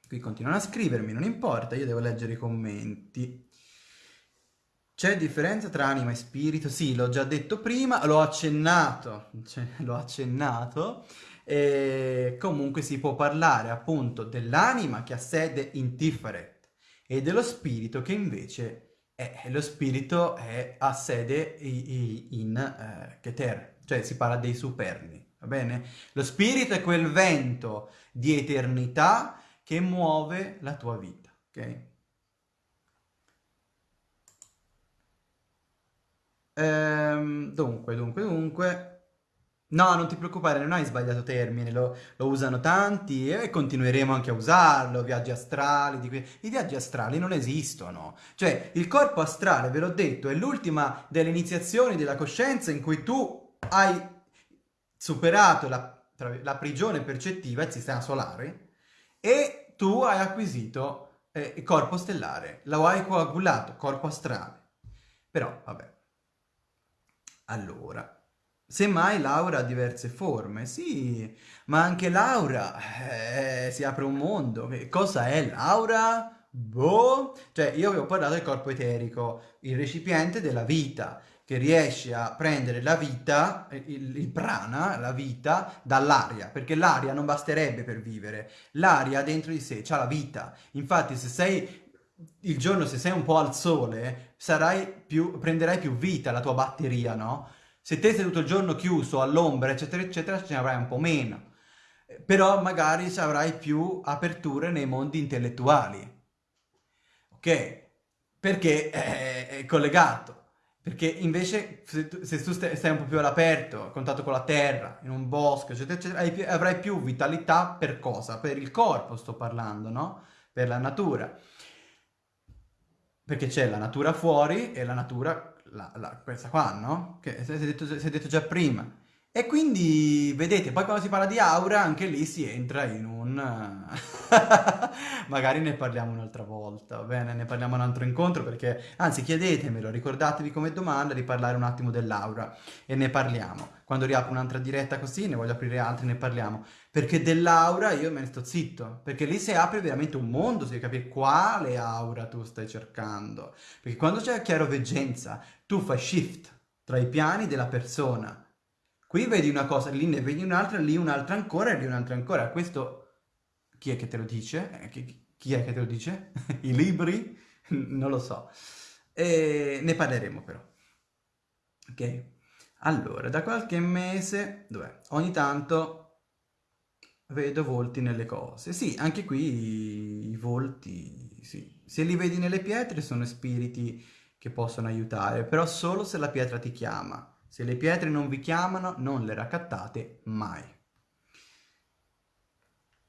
[SPEAKER 1] Qui continuano a scrivermi, non importa, io devo leggere i commenti. C'è differenza tra anima e spirito? Sì, l'ho già detto prima, l'ho accennato, cioè, *laughs* l'ho accennato. E comunque si può parlare appunto dell'anima che ha sede in Tiferet e dello spirito che invece è, lo spirito è, ha sede in eh, Keter, cioè si parla dei superni, va bene? Lo spirito è quel vento di eternità che muove la tua vita, ok? Ehm, dunque, dunque, dunque... No, non ti preoccupare, non hai sbagliato termine, lo, lo usano tanti e continueremo anche a usarlo, viaggi astrali, di que... i viaggi astrali non esistono, cioè il corpo astrale, ve l'ho detto, è l'ultima delle iniziazioni della coscienza in cui tu hai superato la, la prigione percettiva, il sistema solare, e tu hai acquisito eh, il corpo stellare, lo hai coagulato, corpo astrale. Però, vabbè. Allora, Semmai Laura ha diverse forme, sì, ma anche Laura eh, si apre un mondo. Cosa è Laura? Boh, cioè io vi ho parlato del corpo eterico, il recipiente della vita, che riesce a prendere la vita, il, il prana, la vita, dall'aria, perché l'aria non basterebbe per vivere, l'aria dentro di sé ha la vita. Infatti se sei il giorno, se sei un po' al sole, più, prenderai più vita la tua batteria, no? Se te sei tutto il giorno chiuso all'ombra, eccetera, eccetera, ce ne avrai un po' meno. Però magari avrai più aperture nei mondi intellettuali. Ok? Perché è collegato. Perché invece se tu, se tu stai un po' più all'aperto, a contatto con la terra, in un bosco, eccetera, eccetera, avrai più vitalità per cosa? Per il corpo sto parlando, no? Per la natura. Perché c'è la natura fuori e la natura la, la, questa qua, no? Che si è, detto, si è detto già prima. E quindi, vedete, poi quando si parla di aura, anche lì si entra in un... *laughs* Magari ne parliamo un'altra volta, va bene? Ne parliamo un altro incontro perché, anzi, chiedetemelo, ricordatevi come domanda di parlare un attimo dell'aura e ne parliamo. Quando riapro un'altra diretta così, ne voglio aprire altre, ne parliamo. Perché dell'aura io me ne sto zitto, perché lì si apre veramente un mondo, si capire quale aura tu stai cercando. Perché quando c'è chiaroveggenza, tu fai shift tra i piani della persona Qui vedi una cosa, lì ne vedi un'altra, lì un'altra ancora e lì un'altra ancora. Questo chi è che te lo dice? Eh, chi, chi, è che te lo dice? *laughs* I libri? non lo so. E ne parleremo però. Ok? Allora, da qualche mese, dov'è? Ogni tanto vedo volti nelle cose. Sì, anche qui i volti, sì. Se li vedi nelle pietre sono spiriti che possono aiutare, però solo se la pietra ti chiama. Se le pietre non vi chiamano, non le raccattate mai.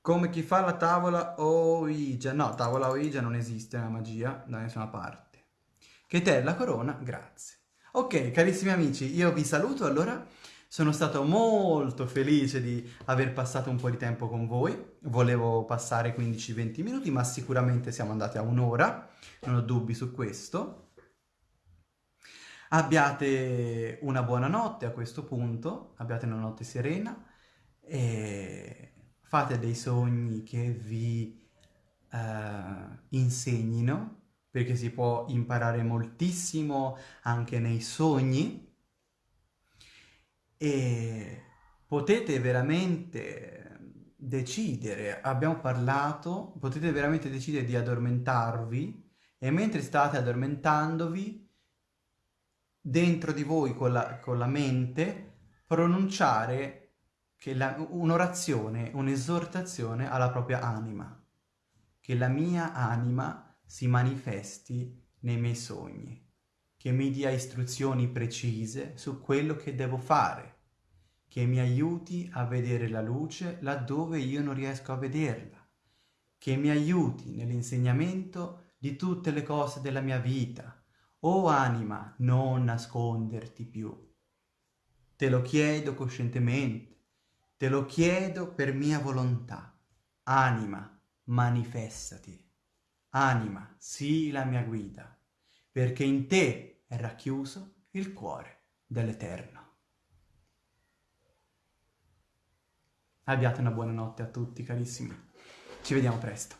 [SPEAKER 1] Come chi fa la tavola Ouija. No, tavola Ouija non esiste nella magia da nessuna parte. Che te la corona, grazie. Ok, carissimi amici, io vi saluto allora. Sono stato molto felice di aver passato un po' di tempo con voi. Volevo passare 15-20 minuti, ma sicuramente siamo andati a un'ora. Non ho dubbi su questo. Abbiate una buona notte a questo punto, abbiate una notte serena e fate dei sogni che vi uh, insegnino perché si può imparare moltissimo anche nei sogni e potete veramente decidere, abbiamo parlato, potete veramente decidere di addormentarvi e mentre state addormentandovi, dentro di voi con la, con la mente, pronunciare un'orazione, un'esortazione alla propria anima. Che la mia anima si manifesti nei miei sogni, che mi dia istruzioni precise su quello che devo fare, che mi aiuti a vedere la luce laddove io non riesco a vederla, che mi aiuti nell'insegnamento di tutte le cose della mia vita. O anima, non nasconderti più. Te lo chiedo coscientemente, te lo chiedo per mia volontà. Anima, manifestati. Anima, sii la mia guida, perché in te è racchiuso il cuore dell'Eterno. Abbiate una buona notte a tutti carissimi. Ci vediamo presto.